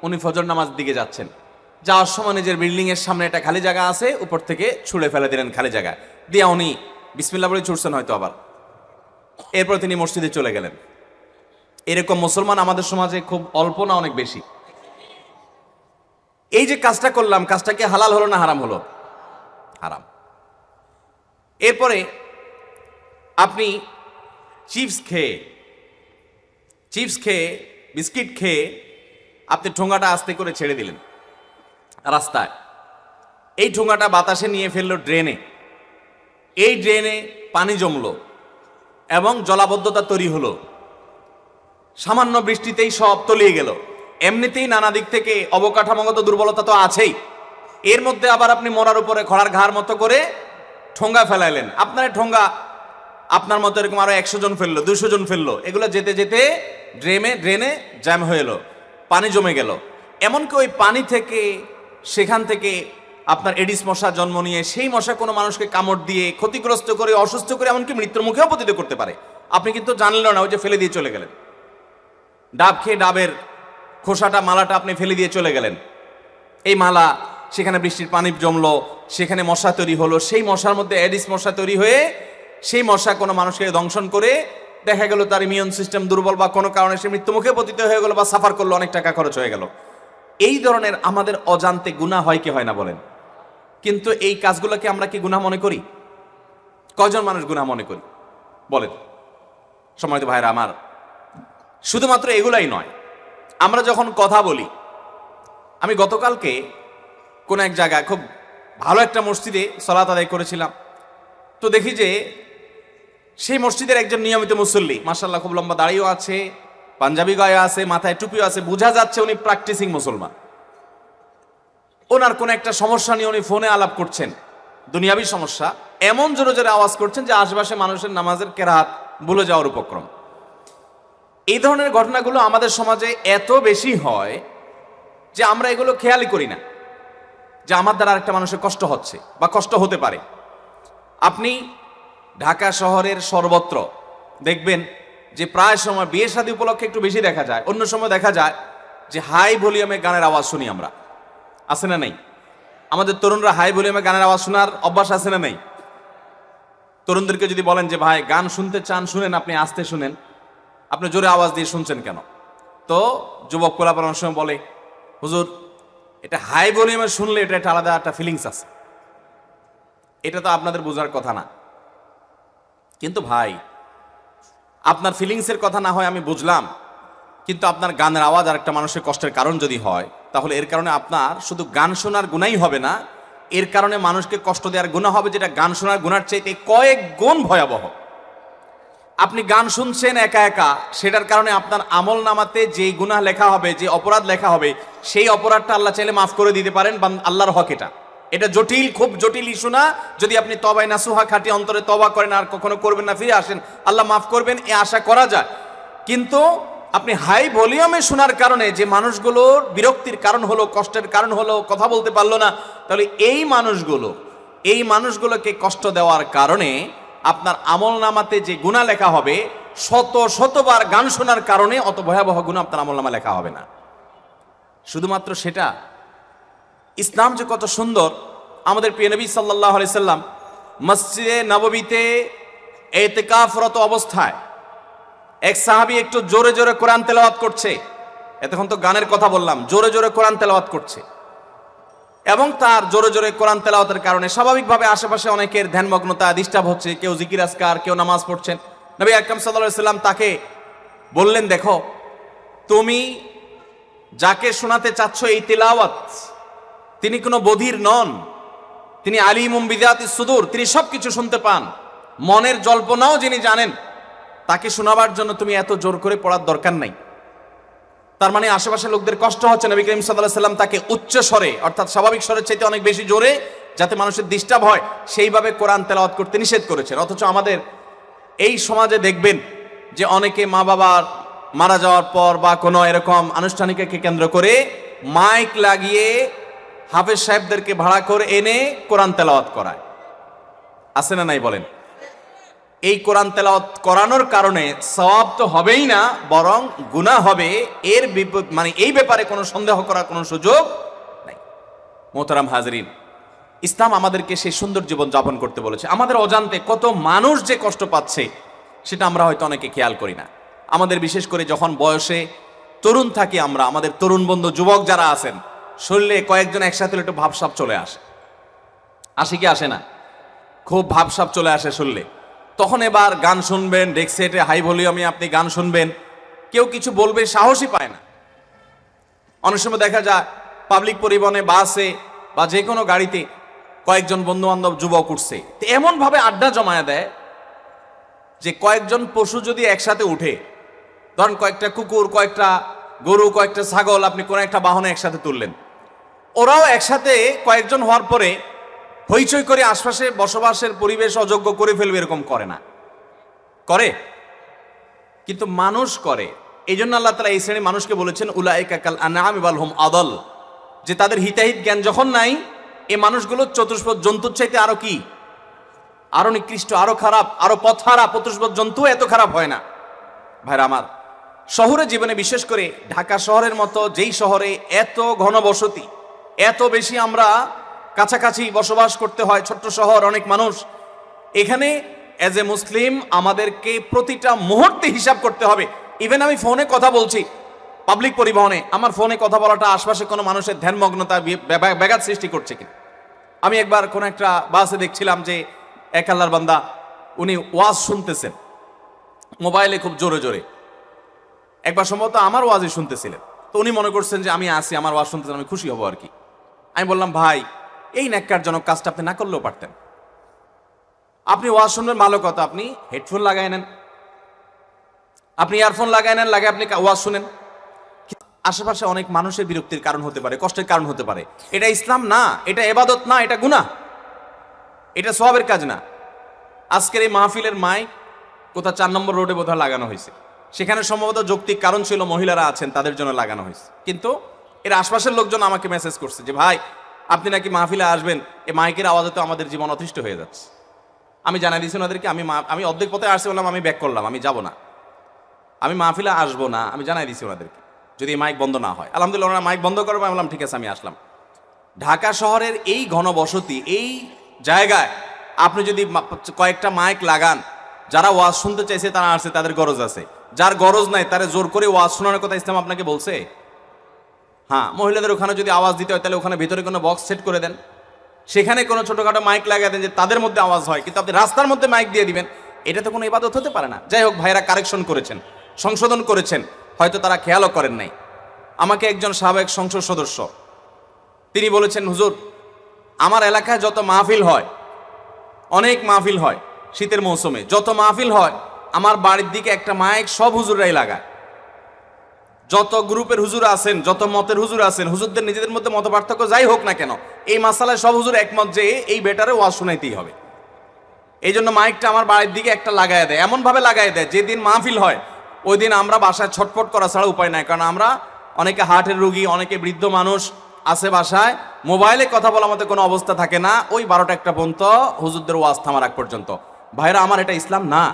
উনি ফজর নামাজ দিকে যাচ্ছেন। যাওয়ার সময় নিজের বিল্ডিং এর সামনে একটা খালি জায়গা আছে, উপর থেকে ছুঁড়ে ফেলে দিলেন খালি জায়গা দিয়ে উনি বিসমিল্লা বলে ছুটছেন হয়তো আবার। এরপর তিনি মসজিদে চলে গেলেন। এরকম মুসলমান আমাদের সমাজে খুব অল্প না অনেক বেশি। এই যে কাজটা করলাম, কাজটা কি হালাল হলো না হারাম হলো? হারাম। এরপরে আপনি চিপস খেয়ে চিপস খেয়ে, বিস্কিট খেয়ে আপনি ঠোঙাটা আস্তে করে ছেড়ে দিলেন রাস্তায়। এই ঠোঙাটা বাতাসে নিয়ে ফেলল ড্রেনে। এই ড্রেনে পানি জমলো এবং জলাবদ্ধতা তৈরি হলো। সামান্য বৃষ্টিতেই সব তলিয়ে গেল। এমনিতেই নানা দিক থেকে অবকাঠামোগত দুর্বলতা তো আছেই। এর মধ্যে আবার আপনি মরার উপরে খড়ার ঘাড় মতো করে ঠোঙ্গা ফেলাইলেন। আপনার ঠোঙ্গা, আপনার মতো এরকম আরও একশো জন ফেলল দুশো জন ফেলল। এগুলো যেতে যেতে ড্রেমে, ড্রেনে জ্যাম হয়ে এলো, পানি জমে গেল। এমনকি ওই পানি থেকে, সেখান থেকে আপনার এডিস মশা জন্ম নিয়ে সেই মশা কোনো মানুষকে কামড় দিয়ে ক্ষতিগ্রস্ত করে, অসুস্থ করে, এমনকি মৃত্যুর মুখেও পতিত করতে পারে। আপনি কিন্তু জানলেন না, ওই যে ফেলে দিয়ে চলে গেলেন। ডাব খেয়ে ডাবের খোসাটা, মালাটা আপনি ফেলে দিয়ে চলে গেলেন। এই মালা, সেখানে বৃষ্টির পানি জমলো, সেখানে মশা তৈরি হলো, সেই মশার মধ্যে অ্যাডিস মশা তৈরি হয়ে, সেই মশা কোনো মানুষকে দংশন করে দেখা গেল তার ইমিউন সিস্টেম দুর্বল বা কোনো কারণে সে মৃত্যুমুখে পতিত হয়ে গেল বা সাফার করল, অনেক টাকা খরচ হয়ে গেল। এই ধরনের আমাদের অজান্তে গুণা হয় কি হয় না বলেন? কিন্তু এই কাজগুলোকে আমরা কি গুনাহ মনে করি? কজন মানুষ গুনাহ মনে করি? বলেন। সময় তো ভাইরা আমার, শুধুমাত্র এগুলাই নয় আমরা যখন কথা বলি, আমি গতকালকে কোন এক জায়গায় খুব ভালো একটা মসজিদে সলাত আদায় করেছিলাম। তো দেখি যে সেই মসজিদের একজন নিয়মিত মুসল্লি মাসাল্লাহ খুব লম্বা দাড়িও আছে, পাঞ্জাবি গায়ে আছে, মাথায় টুপিও আছে, বোঝা যাচ্ছে উনি প্র্যাকটিসিং মুসলমান। ওনার কোন একটা সমস্যা নিয়ে উনি ফোনে আলাপ করছেন, দুনিয়াবি সমস্যা, এমন জোরে জোরে আওয়াজ করছেন যে আশেপাশে মানুষের নামাজের কেরাত ভুলে যাওয়ার উপক্রম। এই ধরনের ঘটনাগুলো আমাদের সমাজে এত বেশি হয় যে আমরা এগুলো খেয়ালই করি না, যে আমার দ্বারা আরেকটা মানুষের কষ্ট হচ্ছে বা কষ্ট হতে পারে। আপনি ঢাকা শহরের সর্বত্র দেখবেন যে প্রায় সময় বিয়ে শাদী উপলক্ষে একটু বেশি দেখা যায়, অন্য সময় দেখা যায় যে হাই ভলিউমে গানের আওয়াজ শুনি আমরা। আছে না নেই? আমাদের তরুণরা হাই ভলিউমে গানের আওয়াজ শোনার অভ্যাস আছে না নেই? তরুণদেরকে যদি বলেন যে, ভাই, গান শুনতে চান, শুনেন আপনি, আসতে শুনেন। আপনি জোরে আওয়াজ দিয়ে শুনছেন কেন? তো যুবক কোলাপার অনেক সময় বলে, হুজুর, এটা হাই ভলিউমে শুনলে এটা একটা আলাদা একটা ফিলিংস আছে। এটা তো আপনাদের বোঝার কথা না। কিন্তু ভাই, আপনার ফিলিংসের কথা না হয় আমি বুঝলাম, কিন্তু আপনার গানের আওয়াজ আর একটা মানুষের কষ্টের কারণ যদি হয়, তাহলে এর কারণে আপনার শুধু গান শোনার গুণাই হবে না, এর কারণে মানুষকে কষ্ট দেওয়ার গুণা হবে যেটা গান শোনার গুণার চাইতে কয়েক গুণ ভয়াবহ। আপনি গান শুনছেন একা একা, সেটার কারণে আপনার আমল নামাতে যেই গুনাহ লেখা হবে, যে অপরাধ লেখা হবে, সেই অপরাধটা আল্লাহ চাইলে মাফ করে দিতে পারেন বা আল্লাহর হক এটা। এটা জটিল, খুব জটিল ইস্যু না। যদি আপনি তবাই না সুহা খাটি অন্তরে তবা করেন, আর কখনো করবেন না, ফিরে আসেন, আল্লাহ মাফ করবেন, এ আশা করা যায়। কিন্তু আপনি হাই ভলিউমে শোনার কারণে যে মানুষগুলোর বিরক্তির কারণ হলো, কষ্টের কারণ হলো, কথা বলতে পারল না, তাহলে এই মানুষগুলো, এই মানুষগুলোকে কষ্ট দেওয়ার কারণে আপনার আমল নামাতে যে গুণা লেখা হবে, শত শতবার গান শোনার কারণে অত ভয়াবহ গুণ আপনার আমল নামা লেখা হবে না। শুধুমাত্র সেটা। ইসলাম যে কত সুন্দর, আমাদের প্রিয় নবী সাল্লাহ সাল্লাম মসজিদে নববীতে এতেকাফরত অবস্থায় এক সাহাবি একটু জোরে জোরে কোরআন তেলাওয়াত করছে। এতক্ষণ তো গানের কথা বললাম, জোরে জোরে কোরআন তেলাওয়াত করছে। এবং তার জোরে জোরে কোরআন তেলাওয়াতের কারণে স্বাভাবিকভাবে আশেপাশে অনেকের ধ্যানমগ্নতা ডিস্টার্ব হচ্ছে, কেউ জিকির আসকার কেউ নামাজ পড়ছেন। নবী আকরাম সাল্লাহ সাল্লাম তাকে বললেন, দেখো, তুমি যাকে শোনাতে চাচ্ছ এই তেলাওয়াত, তিনি কোনো বধির নন। তিনি আলিমুম বিদাতি সুদূর, তিনি সবকিছু শুনতে পান। মনের জল্পনাও যিনি জানেন, তাকে শোনাবার জন্য তুমি এত জোর করে পড়ার দরকার নাই। তার মানে আশেপাশে লোকদের কষ্ট হচ্ছে। নবী করিম সাল্লাহ সাল্লাম তাকে উচ্চ স্বরে, অর্থাৎ স্বাভাবিক স্বরের চাইতে অনেক বেশি জোরে, যাতে মানুষের ডিস্টার্ব হয়, সেইভাবে কোরআন তেলাওয়াত করতে নিষেধ করেছেন। অথচ আমাদের এই সমাজে দেখবেন যে অনেকে মা বাবার মারা যাওয়ার পর বা কোনো এরকম আনুষ্ঠানিককে কেন্দ্র করে মাইক লাগিয়ে হাফেজ সাহেবদেরকে ভাড়া করে এনে কোরআন তেলাওয়াত করায়। আছে না নাই বলেন? এই কোরআন তেলাওয়াত করানোর কারণে সওয়াব তো হবেই না, বরং গুনাহ হবে। এর মানে এই ব্যাপারে কোনো সন্দেহ করার কোনো সুযোগ নাই। মোহতারাম হাজরিন, ইসলাম আমাদেরকে সেই সুন্দর জীবন যাপন করতে বলেছে। আমাদের অজান্তে কত মানুষ যে কষ্ট পাচ্ছে, সেটা আমরা হয়তো অনেকে খেয়াল করি না। আমাদের বিশেষ করে যখন বয়সে তরুণ থাকি আমরা, আমাদের তরুণ বন্ধু, যুবক যারা আছেন শরীরে কয়েকজন একসাথে একটু ভাবসাপ চলে আসে। আসে কি আসে না? খুব ভাবসাপ চলে আসে শুনলে। তখন এবার গান শুনবেন ডেক্সেটে হাই ভলিউমে আপনি গান শুনবেন। কেউ কিছু বলবে, সাহসই পায় না। অনেক সময় দেখা যায় পাবলিক পরিবহনে বাসে বা যে কোনো গাড়িতে কয়েকজন বন্ধু বান্ধব যুবক উঠছে। এমনভাবে আড্ডা জমায়া দেয় যে কয়েকজন পশু যদি একসাথে উঠে, ধরেন কয়েকটা কুকুর, কয়েকটা গরু, কয়েকটা ছাগল, আপনি কোনো একটা বাহনে একসাথে তুললেন। ওরাও একসাথে কয়েকজন হওয়ার পরে হইচই করে আশপাশে বসবাসের পরিবেশ অযোগ্য করে ফেলবে এরকম করে না। করে। কিন্তু মানুষ করে। এই জন্য আল্লাহ তালা এই শ্রেণির মানুষকে বলেছেন উলাইকাকাল আনাম ইবাল হোম আদল। যে তাদের হিতাহিত জ্ঞান যখন নাই, এ মানুষগুলো চতুষ্পদ জন্তুর চাইতে আরও কি? আরও নিকৃষ্ট, আরও খারাপ, আরও পথহারা পতুষ্পদ জন্তু এত খারাপ হয় না। ভাইরা আমার, শহরে জীবনে বিশেষ করে ঢাকা শহরের মতো যেই শহরে এত ঘনবসতি, এত বেশি আমরা কাছাকাছি বসবাস করতে হয় ছোট্ট শহর, অনেক মানুষ। এখানে অ্যাজ এ মুসলিম আমাদেরকে প্রতিটা মুহূর্তে হিসাব করতে হবে। ইভেন আমি ফোনে কথা বলছি পাবলিক পরিবহনে, আমার ফোনে কথা বলাটা আশপাশে কোনো মানুষের ধ্যানমগ্নতা ব্যাঘাত সৃষ্টি করছে কিনা। আমি একবার কোন একটা বাসে দেখছিলাম যে এক আল্লাহর বান্দা, উনি ওয়াজ শুনতেছেন। মোবাইলে খুব জোরে জোরে। একবার সম্ভবত আমার ওয়াজই শুনতেছিলেন। তো উনি মনে করছেন যে আমি আসি আমার ওয়াজ শুনতেছেন, আমি খুশি হব আর কি। আমি বললাম, ভাই এই ন্যাক্কারজনক কাজটা আপনি না করলেও পারতেন। আপনি শুনবেন ভালো কথা আপনি হেডফোন লাগাই নেন। আপনি ইয়ারফোন লাগাই নেন লাগে আপনি ওয়াজ শুনেন। আশেপাশে অনেক মানুষের বিরক্তির কারণ হতে পারে, কষ্টের কারণ হতে পারে। এটা ইসলাম না, এটা এবাদত না, এটা গুনাহ। এটা সবের কাজ না। আজকের এই মাহফিলের মাইক কোথা চার নম্বর রোডে বোধহয় লাগানো হয়েছে। সেখানে সম্ভবত যৌক্তিক কারণ ছিল মহিলারা আছেন, তাদের জন্য লাগানো হয়েছে। কিন্তু এর আশপাশের লোকজন আমাকে মেসেজ করছে যে, ভাই আপনি নাকি মাহফিলে আসবেন এই মাইকের আওয়াজে তো আমাদের জীবন অতিষ্ঠ হয়ে যাচ্ছে। আমি জানাই দিয়েছি ওনাদেরকে, আমি আমি অর্ধেক পথে আসছি বললাম, আমি ব্যাক করলাম, আমি যাব না। আমি মাহফিলে আসব না, আমি জানাই দিয়েছি ওনাদেরকে, যদি মাইক বন্ধ না হয়। আলহামদুলিল্লাহ, ওনারা মাইক বন্ধ করব, আমি বললাম, ঠিক আছে, আমি আসলাম। ঢাকা শহরের এই ঘনবসতি, এই জায়গায় আপনি যদি কয়েকটা মাইক লাগান, যারা ওয়াজ শুনতে চাইছে, তারা আসছে, তাদের গরজ আছে। যার গরজ নাই, তারা জোর করে ওয়াজ শোনানোর কথা ইসলাম আপনাকে বলছে? হ্যাঁ মহিলাদের ওখানে যদি আওয়াজ দিতে হয়, তাহলে ওখানে ভিতরে কোনো বক্স সেট করে দেন। সেখানে কোনো ছোটোখাটো মাইক লাগিয়ে দেন যে তাদের মধ্যে আওয়াজ হয়, কিন্তু আপনি রাস্তার মধ্যে মাইক দিয়ে দিবেন, এটা তো কোনো ইবাদত হতে পারে না। যাই হোক, ভাইরা কারেকশন করেছেন, সংশোধন করেছেন, হয়তো তারা খেয়ালও করেন নাই। আমাকে একজন সাবেক সংসদ সদস্য, তিনি বলেছেন, হুজুর, আমার এলাকায় যত মাহফিল হয়, অনেক মাহফিল হয় শীতের মৌসুমে, যত মাহফিল হয়, আমার বাড়ির দিকে একটা মাইক সব হুজুররাই লাগায়। যত গ্রুপের হুজুর আছেন, যত মতের হুজুর আছেন, হুজুরদের নিজেদের মধ্যে মত পার্থক্য যাই হোক না কেন, এই মাসালায় সব হুজুর একমত যে এই বেটারে ওয়াজ শোনাইতেই হবে। এই জন্য মাইকটা আমার বাড়ির দিকে একটা লাগাই দেয়, এমনভাবে লাগাই দেয়, যেদিন মাহফিল হয় ওই দিন আমরা বাসায় ছটফট করা ছাড়া উপায় নাই, কারণ আমরা অনেকে হার্টের রুগী, অনেকে বৃদ্ধ মানুষ আছে বাসায়, মোবাইলে কথা বলার মতো কোনো অবস্থা থাকে না, ওই বারোটা একটা পর্যন্ত হুজুরদের ওয়াজ থামার আগ পর্যন্ত। ভাইরা, আমার এটা ইসলাম না।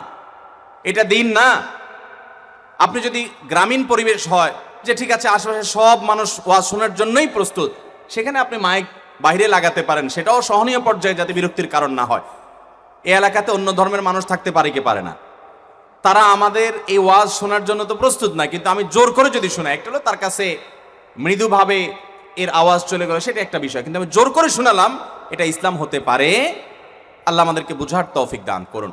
এটা দিন না। আপনি যদি গ্রামীণ পরিবেশ হয় যে ঠিক আছে, আশেপাশে সব মানুষ ওয়াজ শোনার জন্যই প্রস্তুত, সেখানে আপনি মাইক বাইরে লাগাতে পারেন, সেটাও সহনীয় পর্যায়ে যাতে বিরক্তির কারণ না হয়। এ এলাকাতে অন্য ধর্মের মানুষ থাকতে পারে কি পারে না? তারা আমাদের এই ওয়াজ শোনার জন্য তো প্রস্তুত না, কিন্তু আমি জোর করে যদি শোনা একটা হলো তার কাছে মৃদুভাবে এর আওয়াজ চলে গেল, সেটা একটা বিষয়, কিন্তু আমি জোর করে শোনালাম, এটা ইসলাম হতে পারে। আল্লাহ আমাদেরকে বুঝার তৌফিক দান করুন।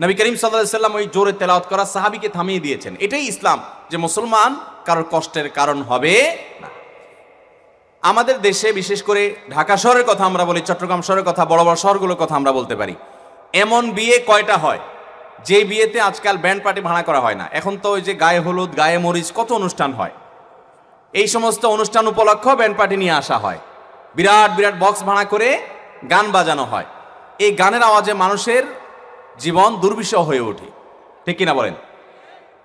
নবী করিম সাল্লাহ সাল্লাম ওই জোরে তেলাওয়াত করা সাহাবিকে থামিয়ে দিয়েছেন। এটাই ইসলাম যে মুসলমান কারোর কষ্টের কারণ হবে না। আমাদের দেশে বিশেষ করে ঢাকা শহরের কথা আমরা বলি, চট্টগ্রাম শহরের কথা, বড় বড় শহরগুলোর কথা আমরা বলতে পারি। এমন বিয়ে কয়টা হয়? যে বিয়েতে আজকাল ব্যান্ড পার্টি ভাড়া করা হয় না। এখন তো ওই যে গায়ে হলুদ, গায়ে মরিচ কত অনুষ্ঠান হয়? এই সমস্ত অনুষ্ঠান উপলক্ষ ব্যান্ড পার্টি নিয়ে আসা হয়। বিরাট বিরাট বক্স ভাড়া করে গান বাজানো হয়। এই গানের আওয়াজে মানুষের জীবন দুর্বিষহ হয়ে ওঠে। ঠিক কিনা বলেন?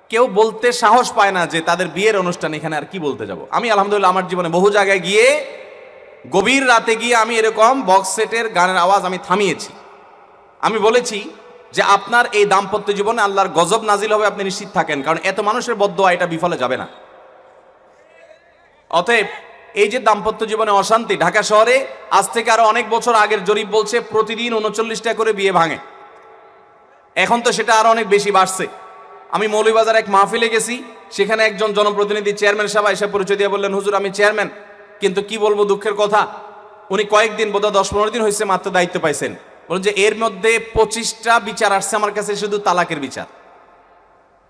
কেউ বলতে সাহস পায় না যে তাদের বিয়ের অনুষ্ঠান এখানে আর কি বলতে যাব। আমি আলহামদুলিল্লাহ আমার জীবনে বহু জায়গায় গিয়ে গভীর রাতে গিয়ে আমি এরকম বক্স সেটের গানের আওয়াজ আমি থামিয়েছি। আমি বলেছি যে আপনার এই দাম্পত্য জীবনে আল্লাহর গজব নাজিল হবে আপনি নিশ্চিত থাকেন, কারণ এত মানুষের বদোয়া এটা বিফলে যাবে না। অতএব এই যে দাম্পত্য জীবনে অশান্তি ঢাকা শহরে, আজ থেকে আরও অনেক বছর আগের জরিপ বলছে প্রতিদিন উনচল্লিশটা করে বিয়ে ভাঙে। এখন তো সেটা আরও অনেক বেশি বাড়ছে। আমি মৌলভীবাজার এক মাহফিলে গেছি, সেখানে একজন জনপ্রতিনিধি চেয়ারম্যান সাহেব এসে পরিচয় দিয়ে বললেন, হুজুর, আমি চেয়ারম্যান, কিন্তু কি বলব দুঃখের কথা? উনি কয়েকদিন, বোধহয় দশ পনেরো দিন হয়েছে মাত্র দায়িত্ব পাইছেন। বলুন যে এর মধ্যে পঁচিশটা বিচার আসছে আমার কাছে, শুধু তালাকের বিচার।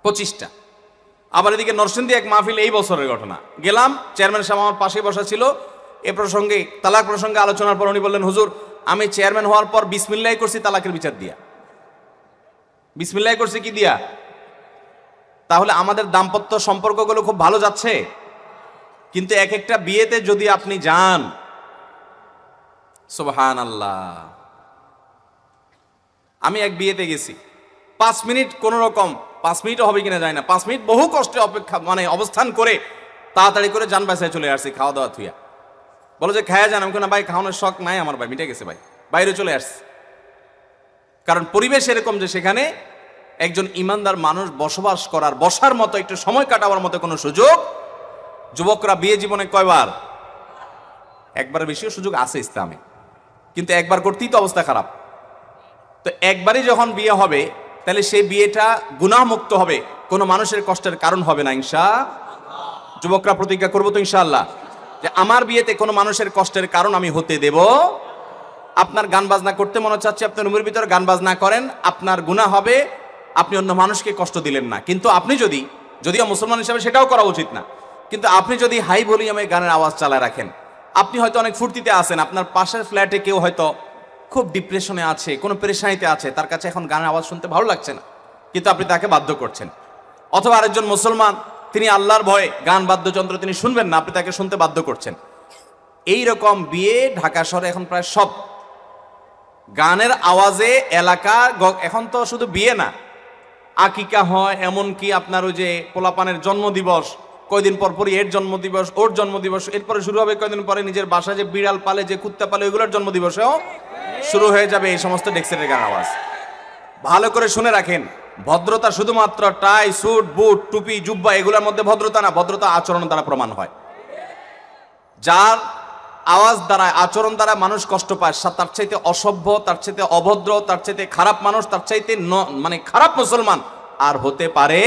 পঁচিশটা। আবার এদিকে নরসিংদী এক মাহফিল এই বছরের ঘটনা। গেলাম, চেয়ারম্যান সাহেব আমার পাশে বসা ছিল। এ প্রসঙ্গে, তালাক প্রসঙ্গে আলোচনার পর উনি বললেন, হুজুর, আমি চেয়ারম্যান হওয়ার পর বিসমিল্লাই করছি তালাকের বিচার দিয়া। বিসমিল্লাই করছি কি দিয়া? তাহলে আমাদের দাম্পত্য সম্পর্কগুলো খুব ভালো যাচ্ছে। কিন্তু এক একটা বিয়েতে যদি আপনি যান সুবহান আল্লাহ আমি এক বিয়েতে গেছি। পাঁচ মিনিট কোন রকম, পাঁচ মিনিটও হবে কিনা যায় না। পাঁচ মিনিট বহু কষ্টে অপেক্ষা মানে অবস্থান করে তাড়াতাড়ি করে যান বাসায় চলে আসছি খাওয়া দাওয়া থুইয়া। বলো যে, খায়া যান। আমি কোনো ভাই, খাওয়ানোর শখ নাই আমার ভাই, মিটে গেছে ভাই। বাইরে চলে আসছি। কারণ পরিবেশ এরকম যে সেখানে একজন ইমানদার মানুষ বসবাস করার, বসার মতো একটু সময় কাটাবার মতো কোনো সুযোগ? যুবকরা বিয়ে জীবনে কয়বার? একবার বেশিও সুযোগ আছে ইসলামে। কিন্তু একবার করতেই তো অবস্থা খারাপ। তো একবারই যখন বিয়ে হবে, তাহলে সেই বিয়েটা গুনাহমুক্ত হবে। কোনো মানুষের কষ্টের কারণ হবে না, ইনশা যুবকরা প্রতিজ্ঞা করব তো ইনশাআল্লাহ যে আমার বিয়েতে কোনো মানুষের কষ্টের কারণ আমি হতে দেব। আপনার গান বাজনা করতে মনে চাচ্ছে, আপনি রুমের ভিতরে গান বাজনা করেন, আপনার গুনাহ হবে আপনি অন্য মানুষকে কষ্ট দিলেন না। কিন্তু আপনি যদি, যদিও মুসলমান হিসাবে সেটাও করা উচিত না, কিন্তু আপনি যদি হাই ভলিউমে গানের আওয়াজ চালায় রাখেন, আপনি হয়তো অনেক ফুর্তিতে আছেন, আপনার পাশের ফ্ল্যাটে কেউ হয়তো খুব ডিপ্রেশনে আছে, কোনো পেরেশানিতে আছে, তার কাছে এখন গানের আওয়াজ শুনতে ভালো লাগছে না, কিন্তু আপনি তাকে বাধ্য করছেন। অথবা আরেকজন মুসলমান, তিনি আল্লাহর ভয়ে গান বাদ্যযন্ত্র তিনি শুনবেন না, আপনি তাকে শুনতে বাধ্য করছেন। এই রকম বিয়ে ঢাকা শহরে এখন প্রায় সব। গানের আওয়াজে এলাকা এখন তো শুধু বিয়ে না আকিকা হয়, এমনকি আপনার ওই যে পোলাপানের জন্মদিবস, কয়দিন পর পরই এর জন্মদিবস, ওর জন্মদিবস, এরপরে শুরু হবে কয়দিন পরে নিজের বাসায় যে বিড়াল পালে, যে কুত্তা পালে, ওইগুলোর জন্মদিবসেও শুরু হয়ে যাবে এই সমস্ত ডেক্সের গান আওয়াজ। ভালো করে শুনে রাখেন, ভদ্রতা শুধুমাত্র টাই, স্যুট, বুট, টুপি, জুব্বা, এগুলোর মধ্যে ভদ্রতা না, ভদ্রতা আচরণ দ্বারা প্রমাণ হয়। যার আওয়াজ দ্বারা আচরণ দ্বারা মানুষ কষ্ট পায়। তার চাইতে অসভ্য, তার চাইতে অভদ্র, তার চাইতে খারাপ মানুষ, তার চাইতে মানে খারাপ মুসলমান আর হতে পারে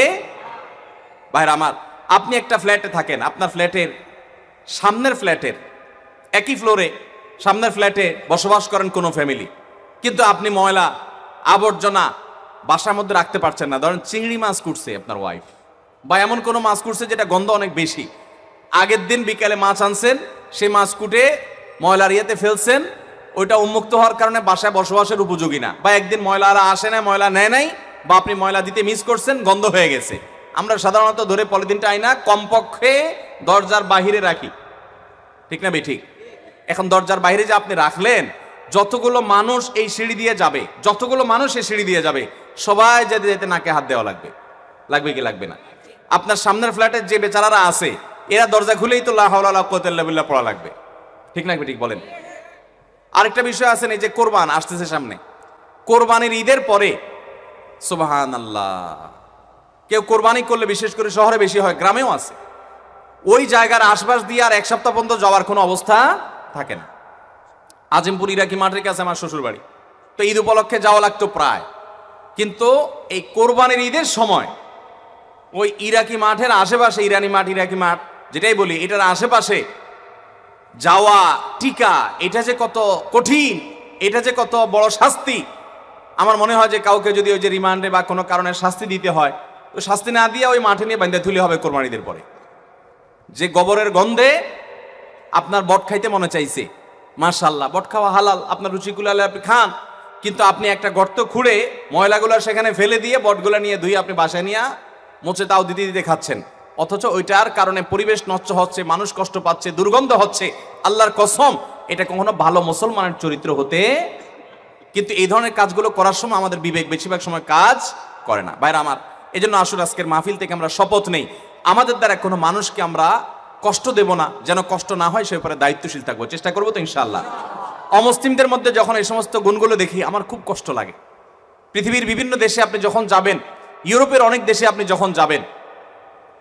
ভাইর আমার, আপনি একটা ফ্ল্যাটে থাকেন, আপনার ফ্ল্যাটের সামনের ফ্ল্যাটের, একই ফ্লোরে সামনের ফ্ল্যাটে বসবাস করেন কোনো ফ্যামিলি। কিন্তু আপনি ময়লা, আবর্জনা বাসার মধ্যে রাখতে পারছেন না। ধরেন চিংড়ি মাছ কুটছে আপনার ওয়াইফ বা এমন কোনো মাছ কুটছে যেটা গন্ধ অনেক বেশি। আগের দিন বিকালে মাছ আনছেন, সেই মাছ কুটে ময়লার ইয়েতে ফেলছেন। ওইটা উন্মুক্ত হওয়ার কারণে বাসায় বসবাসের উপযোগী না। বা একদিন ময়লারা আসে না ময়লা নেয় নাই বা আপনি ময়লা দিতে মিস করছেন, গন্ধ হয়ে গেছে। আমরা সাধারণত ধরে পলিথিনটা আইনা কমপক্ষে দরজার বাহিরে রাখি। ঠিক না ঠিক? এখন দরজার বাইরে যে আপনি রাখলেন, যতগুলো মানুষ এই সিঁড়ি দিয়ে যাবে, যতগুলো মানুষ এই সিঁড়ি দিয়ে যাবে, সবাই যেতে যেতে নাকে হাত দেওয়া লাগবে। লাগবে কি লাগবে না? আপনার সামনের ফ্ল্যাটের যে বেচারারা আছে এরা দরজা খুলেই তো লাহাউল্লাহ পড়া লাগবে। ঠিক না ঠিক বলেন? আরেকটা বিষয় আছে এই যে কোরবান আসতেছে সামনে। কোরবানির ঈদের পরে সুবাহান আল্লাহ কেউ কোরবানি করলে বিশেষ করে শহরে বেশি হয়, গ্রামেও আছে। ওই জায়গার আশপাশ দিয়ে আর এক সপ্তাহ পর্যন্ত যাওয়ার কোনো অবস্থা থাকে না। আজিমপুর, ইরাকি মাঠের কাছে আমার শ্বশুর বাড়ি তো ঈদ উপলক্ষে যাওয়া লাগতো প্রায়। কিন্তু এই কোরবানির ঈদের সময়, ওই ইরাকি মাঠের আশেপাশে, ইরানি মাঠ, ইরাকি মাঠ যেটাই বলি, এটার আশেপাশে যাওয়া, টিকা, এটা যে কত কঠিন, এটা যে কত বড় শাস্তি। আমার মনে হয় যে কাউকে যদি ওই যে রিমান্ডে বা কোনো কারণে শাস্তি দিতে হয়, তো শাস্তি না দিয়ে ওই মাঠে নিয়ে বান্ধে তুলে হবে কোরবানিদের পরে। যে গোবরের গন্ধে আপনার বট খাইতে মনে চাইছে মার্শাল্লাহ বট খাওয়া হালাল, আপনার রুচিগুলো আপনি খান, কিন্তু আপনি একটা গর্ত খুঁড়ে ময়লাগুলো সেখানে ফেলে দিয়ে বটগুলো নিয়ে ধুয়ে আপনি বাসায় নিয়ে মোচে তাও দিতে দিতে খাচ্ছেন। অথচ ওইটার কারণে পরিবেশ নষ্ট হচ্ছে, মানুষ কষ্ট পাচ্ছে, দুর্গন্ধ হচ্ছে। আল্লাহর কসম, এটা কখনো ভালো মুসলমানের চরিত্র হতে কিন্তু এই ধরনের কাজগুলো করার সময় আমাদের বিবেক বেশিরভাগ সময় কাজ করে না। বাইরে আমার এই জন্য আসুন আজকের মাহফিল থেকে আমরা শপথ নেই। আমাদের দ্বারা কোনো মানুষকে আমরা কষ্ট দেব না, যেন কষ্ট না হয় সে ব্যাপারে দায়িত্বশীল থাকব। চেষ্টা করব তো ইনশাআল্লাহ। অমুসলিমদের মধ্যে যখন এই সমস্ত গুণগুলো দেখি, আমার খুব কষ্ট লাগে। পৃথিবীর বিভিন্ন দেশে আপনি যখন যাবেন, ইউরোপের অনেক দেশে আপনি যখন যাবেন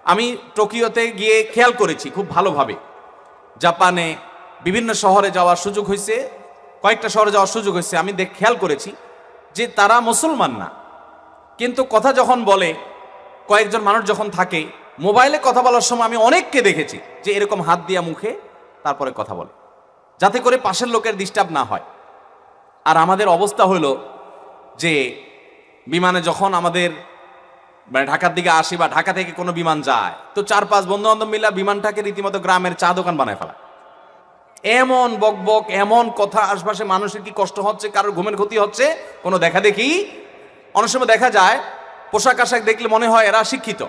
আমি টোকিওতে গিয়ে খেয়াল করেছি খুব ভালোভাবে। জাপানে বিভিন্ন শহরে যাওয়ার সুযোগ হয়েছে, কয়েকটা শহরে যাওয়ার সুযোগ হয়েছে, আমি দেখ, খেয়াল করেছি যে তারা মুসলমান না। কিন্তু কথা যখন বলে, কয়েকজন মানুষ যখন থাকে, মোবাইলে কথা বলার সময় আমি অনেককে দেখেছি যে এরকম হাত দিয়া মুখে তারপরে কথা বলে, যাতে করে পাশের লোকের ডিস্টার্ব না হয়। আর আমাদের অবস্থা হলো যে, বিমানে যখন আমাদের মানে ঢাকার দিকে আসি বা ঢাকা থেকে কোনো বিমান যায়, তো চার পাঁচ বন্ধু বান্ধব মিলা বিমানটাকে রীতিমতো গ্রামের চা দোকান বানায় ফেলা এমন বকবক, এমন কথা, আশপাশে মানুষের কি কষ্ট হচ্ছে, কারোর ঘুমের ক্ষতি হচ্ছে, কোনো দেখা দেখি? অনেক সময় দেখা যায়, পোশাক আশাক দেখলে মনে হয় এরা শিক্ষিত।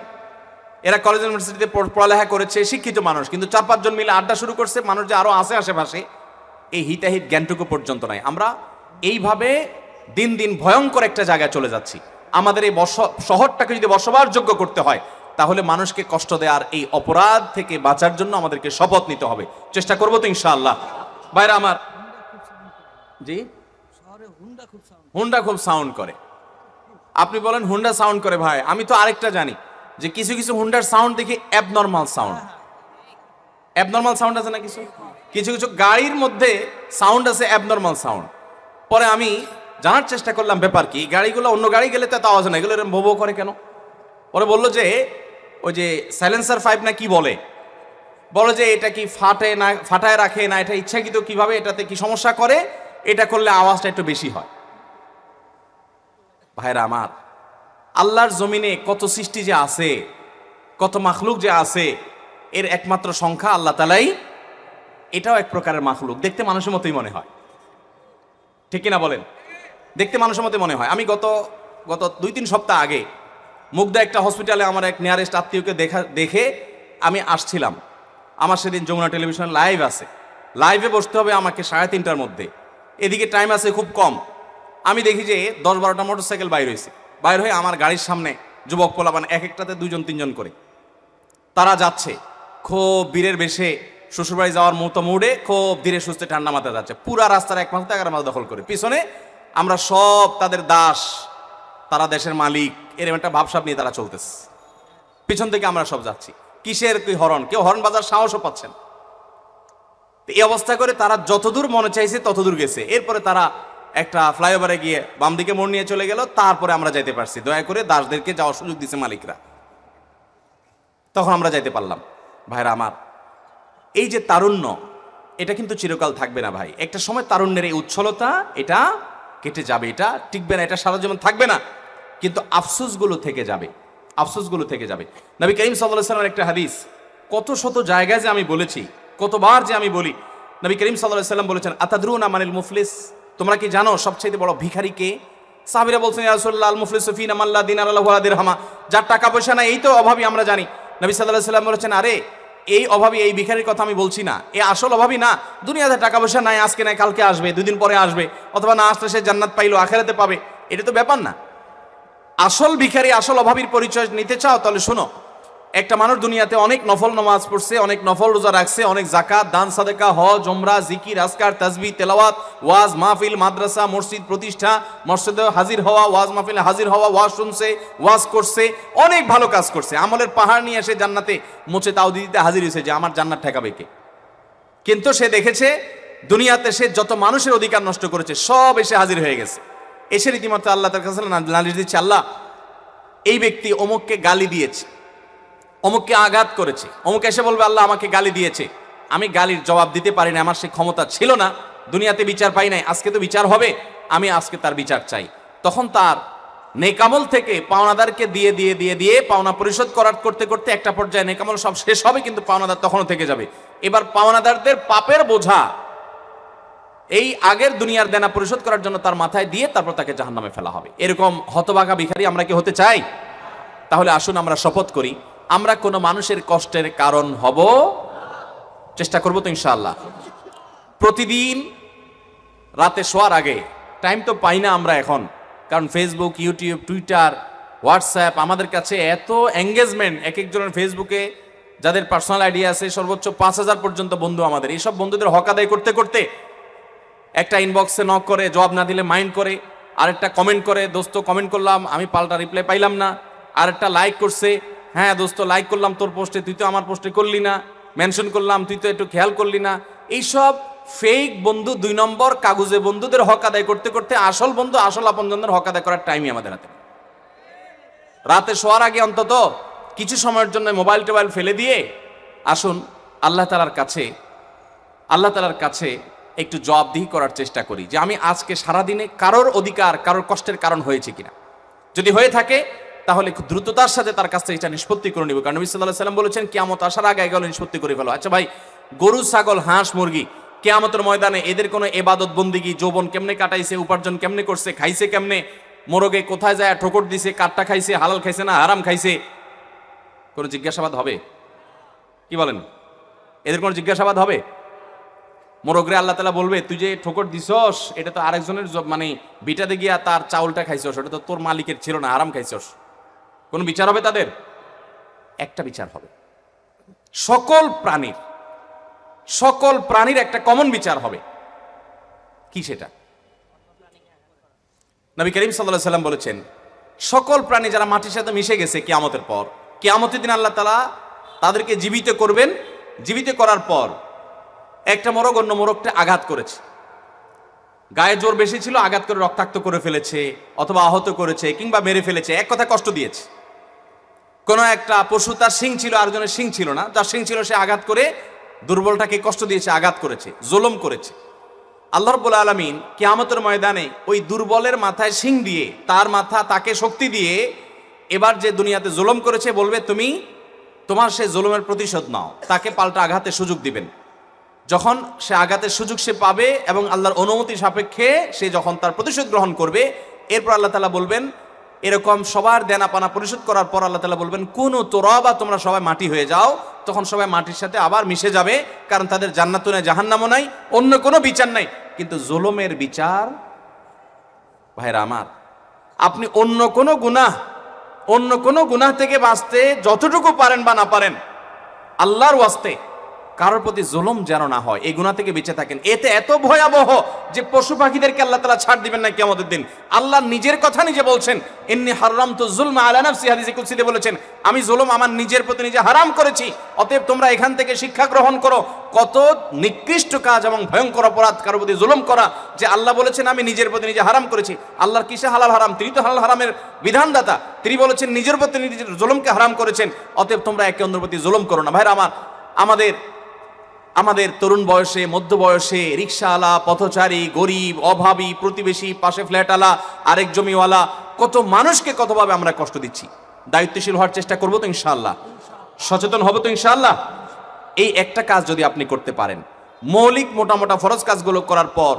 এরা কলেজ ইউনিভার্সিটিতে পড়ালেখা করেছে, শিক্ষিত মানুষ, কিন্তু চার পাঁচজন মিলে আড্ডা শুরু করছে, মানুষ যে আরও আছে আশেপাশে, এই হিতাহিত জ্ঞানটুকু পর্যন্ত নাই। আমরা এইভাবে দিন দিন ভয়ঙ্কর একটা জায়গায় চলে যাচ্ছি। আমাদের এই শহরটাকে যদি বসবাসযোগ্য করতে হয়, তাহলে মানুষকে কষ্ট দেওয়ার এই অপরাধ থেকে বাঁচার জন্য আমাদেরকে শপথ নিতে হবে। চেষ্টা করব তো ইনশাআল্লাহ। বাইরে আমার জি? হুন্ডা খুব সাউন্ড করে। আপনি বলেন হুন্ডা সাউন্ড করে ভাই। আমি তো আরেকটা জানি যে কিছু কিছু হুন্ডার সাউন্ড দেখি অ্যাবনর্মাল সাউন্ড অ্যাবনর্মাল সাউন্ড আছে না কিছু? কিছু কিছু গাড়ির মধ্যে সাউন্ড আছে অ্যাবনর্মাল সাউন্ড পরে আমি জানার চেষ্টা করলাম ব্যাপার কি, গাড়িগুলো অন্য গাড়ি গেলে তো আওয়াজ না, এগুলো এরকম ভোবো করে কেন? পরে বলল যে, ওই যে সাইলেন্সার ফাইভ না কি বলে? বলো যে এটা কি ফাটে না, ফাটায় রাখে না, এটা ইচ্ছাকৃত কীভাবে, এটাতে কি সমস্যা করে? এটা করলে আওয়াজটা একটু বেশি হয়। ভাইরা আমার, আল্লাহর জমিনে কত সৃষ্টি যে আছে, কত মাখলুক যে আছে, এর একমাত্র সংখ্যা আল্লাহ তালাই, এটাও এক প্রকারের মাখলুক। দেখতে মানুষের মতোই মনে হয়। ঠিক কিনা বলেন? দেখতে মানুষের মতো মনে হয়। আমি গত গত দুই তিন সপ্তাহ আগে মুগ্ধা একটা হসপিটালে আমার এক নিয়ারেস্ট আত্মীয়কে দেখা, দেখে আমি আসছিলাম। আমার সেদিন যমুনা টেলিভিশন লাইভ আছে। লাইভে বসতে হবে আমাকে সাড়ে তিনটার মধ্যে। এদিকে টাইম আছে খুব কম। আমি দেখি যে দশ বারোটা মোটরসাইকেল বাইর হয়েছে বাইর হয়ে আমার গাড়ির সামনে যুবক পোলাপান এক একটাতে দুজন তিনজন করে। তারা যাচ্ছে। খুব বীরের বেশে শ্বশুরবাড়ি যাওয়ার মতো মুডে খুব ধীরে সুস্থে ঠান্ডা মাথায় যাচ্ছে। পুরা রাস্তার এক মাস এগারো মাস দখল করে। পিছনে আমরা সব তাদের দাস, তারা দেশের মালিক এরকম একটা ভাবসাব নিয়ে তারা চলতেছে। পিছন থেকে আমরা সব যাচ্ছি। কিসের কি হরণ? কেউ হরণ বাজার সাহসও পাচ্ছেন এই অবস্থা করে তারা যতদূর মনে চাইছে ততদূর গেছে। এরপরে তারা একটা ফ্লাইওভারে গিয়ে বাম দিকে মোড় নিয়ে চলে গেল। তারপরে আমরা যাইতে পারছি। দয়া করে দাসদেরকে যাওয়ার সুযোগ দিছে মালিকরা। তখন আমরা যাইতে পারলাম। ভাইরা আমার, এই যে তারুণ্য, এটা কিন্তু চিরকাল থাকবে না ভাই। একটা সময় তারুণ্যের এই উচ্ছলতা, এটা কেটে যাবে, এটা টিকবে না, এটা সারা জীবন থাকবে না। কিন্তু আফসোসগুলো থেকে যাবে, আফসোসগুলো থেকে যাবে। নবী করিম সাল্লাহ সাল্লামের একটা হাদিস, কত শত জায়গায় যে আমি বলেছি, কতবার যে আমি বলি, নবী করিম সাল্লাহ সাল্লাম বলেছেন, আতাদরুনা মানিল মুফলিস? তোমরা কি জানো সবচেয়ে বড় ভিখারি কে? সাহাবিরা বলছেন ইয়ারসুল্লাহ আল মুফলিস ফিন আমাল্লা দিন আল্লাহ হামা যার টাকা পয়সা নাই, এই তো অভাবী আমরা জানি। নবী সাল্লাহ সাল্লাম বলেছেন, আরে এই অভাবী এই ভিখারির কথা আমি বলছি না। এ আসল অভাবী না। দুনিয়াতে টাকা পয়সা নাই, আজকে নাই, কালকে আসবে, দুদিন পরে আসবে, অথবা না আসলে সে জান্নাত পাইলো, আখেরাতে পাবে। এটা তো ব্যাপার না। আসল ভিখারি, আসল অভাবীর পরিচয় নিতে চাও, তাহলে শোনো একটা মানুষ দুনিয়াতে অনেক নফল নামাজ পড়ছে, অনেক নফল রোজা রাখছে, অনেক জাকাত দান, সাদেকা, হজ ওমরা জিকির আসকার তাজবি, তেলাওয়াত, ওয়াজ, মাহফিল, মাদ্রাসা, মসজিদ, প্রতিষ্ঠা, মসজিদে হাজির হওয়া, ওয়াজ মাহফিলে হাজির হওয়া, ওয়াজ শুনছে, ওয়াজ করছে, অনেক ভালো কাজ করছে। আমলের পাহাড় নিয়ে এসে জান্নাতে মুছে তাও দিতে হাজির হয়েছে যে আমার জান্নাত ঠেকাবে কে? কিন্তু সে দেখেছে, দুনিয়াতে সে যত মানুষের অধিকার নষ্ট করেছে, সব এসে হাজির হয়ে গেছে। এসে রীতিমতো আল্লাহ তার কাছে নালিশ দিচ্ছে, আল্লাহ, এই ব্যক্তি অমুককে গালি দিয়েছে। অমুককে আঘাত করেছে। অমুক এসে বলবে, আল্লাহ আমাকে গালি দিয়েছে। আমি গালির জবাব দিতে পারি না আমার সে ক্ষমতা ছিল না। দুনিয়াতে বিচার পাই নাই, আজকে তো বিচার হবে, আমি আজকে তার বিচার চাই। তখন তার নেকামল থেকে পাওনাদারকে দিয়ে দিয়ে দিয়ে দিয়ে পাওনা পরিশোধ করার করতে করতে একটা পর্যায়ে নেকামল সব শেষ হবে, কিন্তু পাওনাদার তখনও থেকে যাবে। এবার পাওনাদারদের পাপের বোঝা, এই আগের দুনিয়ার দেনা পরিশোধ করার জন্য তার মাথায় দিয়ে তারপর তাকে জাহান্নামে ফেলা হবে। এরকম হতবাগা ভিখারি আমরা কি হতে চাই? তাহলে আসুন আমরা শপথ করি। আমরা কোনো মানুষের কষ্টের কারণ হব? চেষ্টা করব তো ইনশাআল্লাহ। প্রতিদিন রাতে শোয়ার আগে টাইম তো পাই না আমরা এখন, কারণ ফেসবুক ইউটিউব টুইটার হোয়াটসঅ্যাপ আমাদের কাছে এত এঙ্গেজমেন্ট এক একজনের ফেসবুকে যাদের পার্সোনাল আইডিয়া আছে, সর্বোচ্চ পাঁচ হাজার পর্যন্ত বন্ধু আমাদের। এইসব বন্ধুদের হক আদায় করতে করতে একটা ইনবক্সে নক করে, জবাব না দিলে মাইন্ড করে, আরেকটা কমেন্ট করে, দোস্ত কমেন্ট করলাম, আমি পাল্টা রিপ্লাই পাইলাম না। আরেকটা লাইক করছে হ্যাঁ দোস্ত লাইক করলাম তোর পোস্টে তুই তো আমার পোস্টে করলি না। মেনশন করলাম, তুই তো একটু খেয়াল করলি না। এইসব ফেক বন্ধু দুই নম্বর, কাগজে বন্ধুদের হক আদায় করতে করতে আসল বন্ধু, আসল আপনজনদের হক আদায় করার টাইমই আমাদের হাতে। রাতে শোয়ার আগে অন্তত কিছু সময়ের জন্য মোবাইল টোবাইল ফেলে দিয়ে আসুন, আল্লাহ তালার কাছে, আল্লাহ তালার কাছে একটু জবাবদিহি করার চেষ্টা করি যে আমি আজকে সারাদিনে কারোর অধিকার, কারোর কষ্টের কারণ হয়েছে কিনা। যদি হয়ে থাকে তাহলে দ্রুততার সাথে তার কাছ থেকে এটা নিষ্পত্তি করে নিব। কারণ নবী সাল্লাহ সাল্লাম বলেছেন, কেয়ামত আসার আগে গেলে নিষ্পত্তি করে ফেলো। আচ্ছা ভাই, গরু, ছাগল, হাঁস, মুরগি, কেয়ামতের ময়দানে এদের কোনো এবাদত বন্দিগি, যৌবন কেমনে কাটাইছে, উপার্জন কেমনে করছে, খাইছে কেমনে, মোরগে কোথায় যায়, ঠোকর দিছে, কাঠটা খাইছে, হালাল খাইছে না আরাম খাইছে, কোনো জিজ্ঞাসাবাদ হবে? কি বলেন? এদের কোনো জিজ্ঞাসাবাদ হবে? মোরগরে আল্লাহ তালা বলবে, তুই যে ঠোকর দিছস, এটা তো আরেকজনের মানে বিটাতে গিয়া তার চাউলটা খাইছস, ওটা তো তোর মালিকের ছিল না আরাম খাইছস। কোনো বিচার হবে তাদের? একটা বিচার হবে। সকল প্রাণীর সকল প্রাণীর একটা কমন বিচার হবে। কি সেটা? নবী করিম সাল্লাহ সাল্লাম বলেছেন, সকল প্রাণী যারা মাটির সাথে মিশে গেছে কিয়ামতের পর, কিয়ামতের দিন আল্লাহ তালা তাদেরকে জীবিত করবেন। জীবিত করার পর একটা মোরগ অন্য মোরগটা আঘাত করেছে। গায়ে জোর বেশি ছিল, আঘাত করে রক্তাক্ত করে ফেলেছে, অথবা আহত করেছে, কিংবা মেরে ফেলেছে, এক কথা কষ্ট দিয়েছে। কোনো একটা পশু, তার শিং ছিল, আরেকজনের শিং ছিল না, তার শিং ছিল, সে আঘাত করে দুর্বলটাকে কষ্ট দিয়েছে আঘাত করেছে, জোলম করেছে। আল্লাহ রব্বুল আলমিন কিয়ামতের ময়দানে ওই দুর্বলের মাথায় শিং দিয়ে, তার মাথা তাকে শক্তি দিয়ে এবার যে দুনিয়াতে জুলুম করেছে, বলবে, তুমি তোমার সে জুলুমের প্রতিশোধ নাও। তাকে পাল্টা আঘাতের সুযোগ দিবেন। যখন সে আঘাতের সুযোগ সে পাবে এবং আল্লাহর অনুমতি সাপেক্ষে সে যখন তার প্রতিশোধ গ্রহণ করবে, এরপর আল্লাহ তালা বলবেন এরকম সবার দেনা পানা পরিশোধ করার পর আল্লাহ তালা বলবেন, কোনো তোরা বা তোমরা সবাই মাটি হয়ে যাও। তখন সবাই মাটির সাথে আবার মিশে যাবে, কারণ তাদের জান্নাতও নাই, জাহান্নামও নাই, অন্য কোনো বিচার নাই। কিন্তু জোলমের বিচার, ভাইরা আমার, আপনি অন্য কোনো গুনাহ, অন্য কোনো গুনাহ থেকে বাঁচতে যতটুকু পারেন বা না পারেন, আল্লাহর ওয়াস্তে কারোর প্রতি জুলুম যেন না হয়, এই গুণা থেকে বেঁচে থাকেন। এতে এত ভয়াবহ যে পশু পাখিদেরকে আল্লাহ তালা ছাড় দিবেন না কেমন দিন। আল্লাহ নিজের কথা নিজে বলছেন এমনি হারাম তো জুলমা আলা নাফসি হাদিসে কুদসিতে বলেছেন, আমি জুলুম আমার নিজের প্রতি নিজে হারাম করেছি, অতএব তোমরা এখান থেকে শিক্ষা গ্রহণ করো। কত নিকৃষ্ট কাজ এবং ভয়ঙ্কর অপরাধ কারোর প্রতি জুলুম করা যে আল্লাহ বলেছেন, আমি নিজের প্রতি নিজে হারাম করেছি আল্লাহর কিসে হালাল হারাম? তিনি তো হালাল হারামের বিধানদাতা। তিনি বলেছেন, নিজের প্রতি নিজের জুলুমকে হারাম করেছেন, অতএব তোমরা একে অন্যের প্রতি জুলুম করো না। ভাইরা, আমার, আমাদের আমাদের তরুণ বয়সে, মধ্য বয়সে রিক্সাওয়ালা, পথচারী, গরিব, অভাবী, প্রতিবেশী, পাশে ফ্ল্যাটওয়ালা, আরেক জমিওয়ালা, কত মানুষকে কতভাবে আমরা কষ্ট দিচ্ছি? দায়িত্বশীল হওয়ার চেষ্টা করব তো ইনশাল্লাহ সচেতন হব তো ইনশাল্লাহ এই একটা কাজ যদি আপনি করতে পারেন, মৌলিক মোটা মোটা ফরজ কাজগুলো করার পর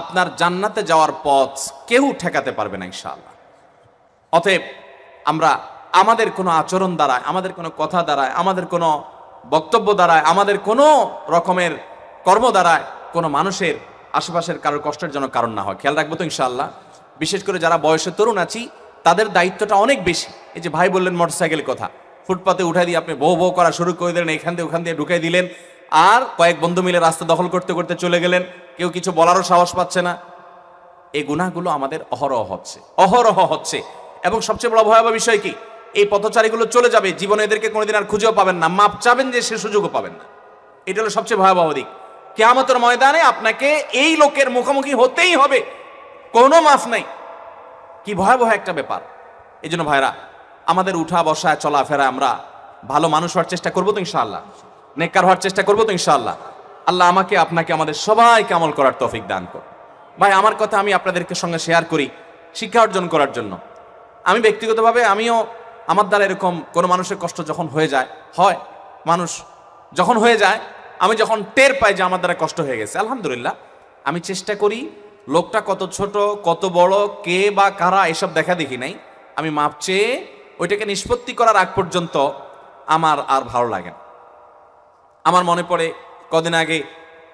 আপনার জান্নাতে যাওয়ার পথ কেউ ঠেকাতে পারবে না ইনশাআল্লাহ। অতএব আমরা আমাদের কোনো আচরণ দ্বারায়, আমাদের কোনো কথা দ্বারায়, আমাদের কোনো বক্তব্য দ্বারায়, আমাদের কোনো রকমের কর্ম দ্বারায় কোনো মানুষের আশেপাশের কারোর কষ্টের জন্য কারণ না হয়। খেয়াল রাখব তো ইনশাআল্লাহ। বিশেষ করে যারা বয়সে তরুণ আছি, তাদের দায়িত্বটা অনেক বেশি। এই যে ভাই বললেন মোটরসাইকেল কথা, ফুটপাতে উঠাই দিয়ে আপনি বউ বউ করা শুরু করে দিলেন, এখান দিয়ে ওখান দিয়ে ঢুকাই দিলেন, আর কয়েক বন্ধু মিলে রাস্তা দখল করতে করতে চলে গেলেন, কেউ কিছু বলারও সাহস পাচ্ছে না। এই গুণাগুলো আমাদের অহরহ হচ্ছে অহরহ হচ্ছে। এবং সবচেয়ে বড় ভয়াবহ বিষয় কি? এই পথচারীগুলো চলে যাবে, জীবনে এদেরকে কোনোদিন আর খুঁজেও পাবেন না। মাপ চাবেন যে সে সুযোগও পাবেন না। এটা হলো সবচেয়ে ভয়াবহ দিক। কেয়ামতের ময়দানে আপনাকে এই লোকের মুখোমুখি হতেই হবে। কোনো মাফ নাই। কি ভয়াবহ একটা ব্যাপার। এই জন্য ভাইরা, আমাদের উঠা, বসা চলাফেরা আমরা ভালো মানুষ হওয়ার চেষ্টা করব তো ইনশাআল্লাহ। নেককার হওয়ার চেষ্টা করব তো ইনশাআল্লাহ। আল্লাহ আমাকে, আপনাকে, আমাদের সবাইকে আমল করার তৌফিক দান কর ভাই, আমার কথা আমি আপনাদেরকে সঙ্গে শেয়ার করি শিক্ষা অর্জন করার জন্য। আমি ব্যক্তিগতভাবে আমিও আমার দ্বারা এরকম কোনো মানুষের কষ্ট যখন হয়ে যায়, হয়। মানুষ যখন হয়ে যায়, আমি যখন টের পাই যে আমার দ্বারা কষ্ট হয়ে গেছে, আলহামদুলিল্লাহ। আমি চেষ্টা করি, লোকটা কত ছোট, কত বড়, কে বা কারা এসব দেখা দেখি নাই। আমি মাপ চেয়ে ওইটাকে নিষ্পত্তি করার আগ পর্যন্ত আমার আর ভালো লাগে না। আমার মনে পড়ে, কদিন আগে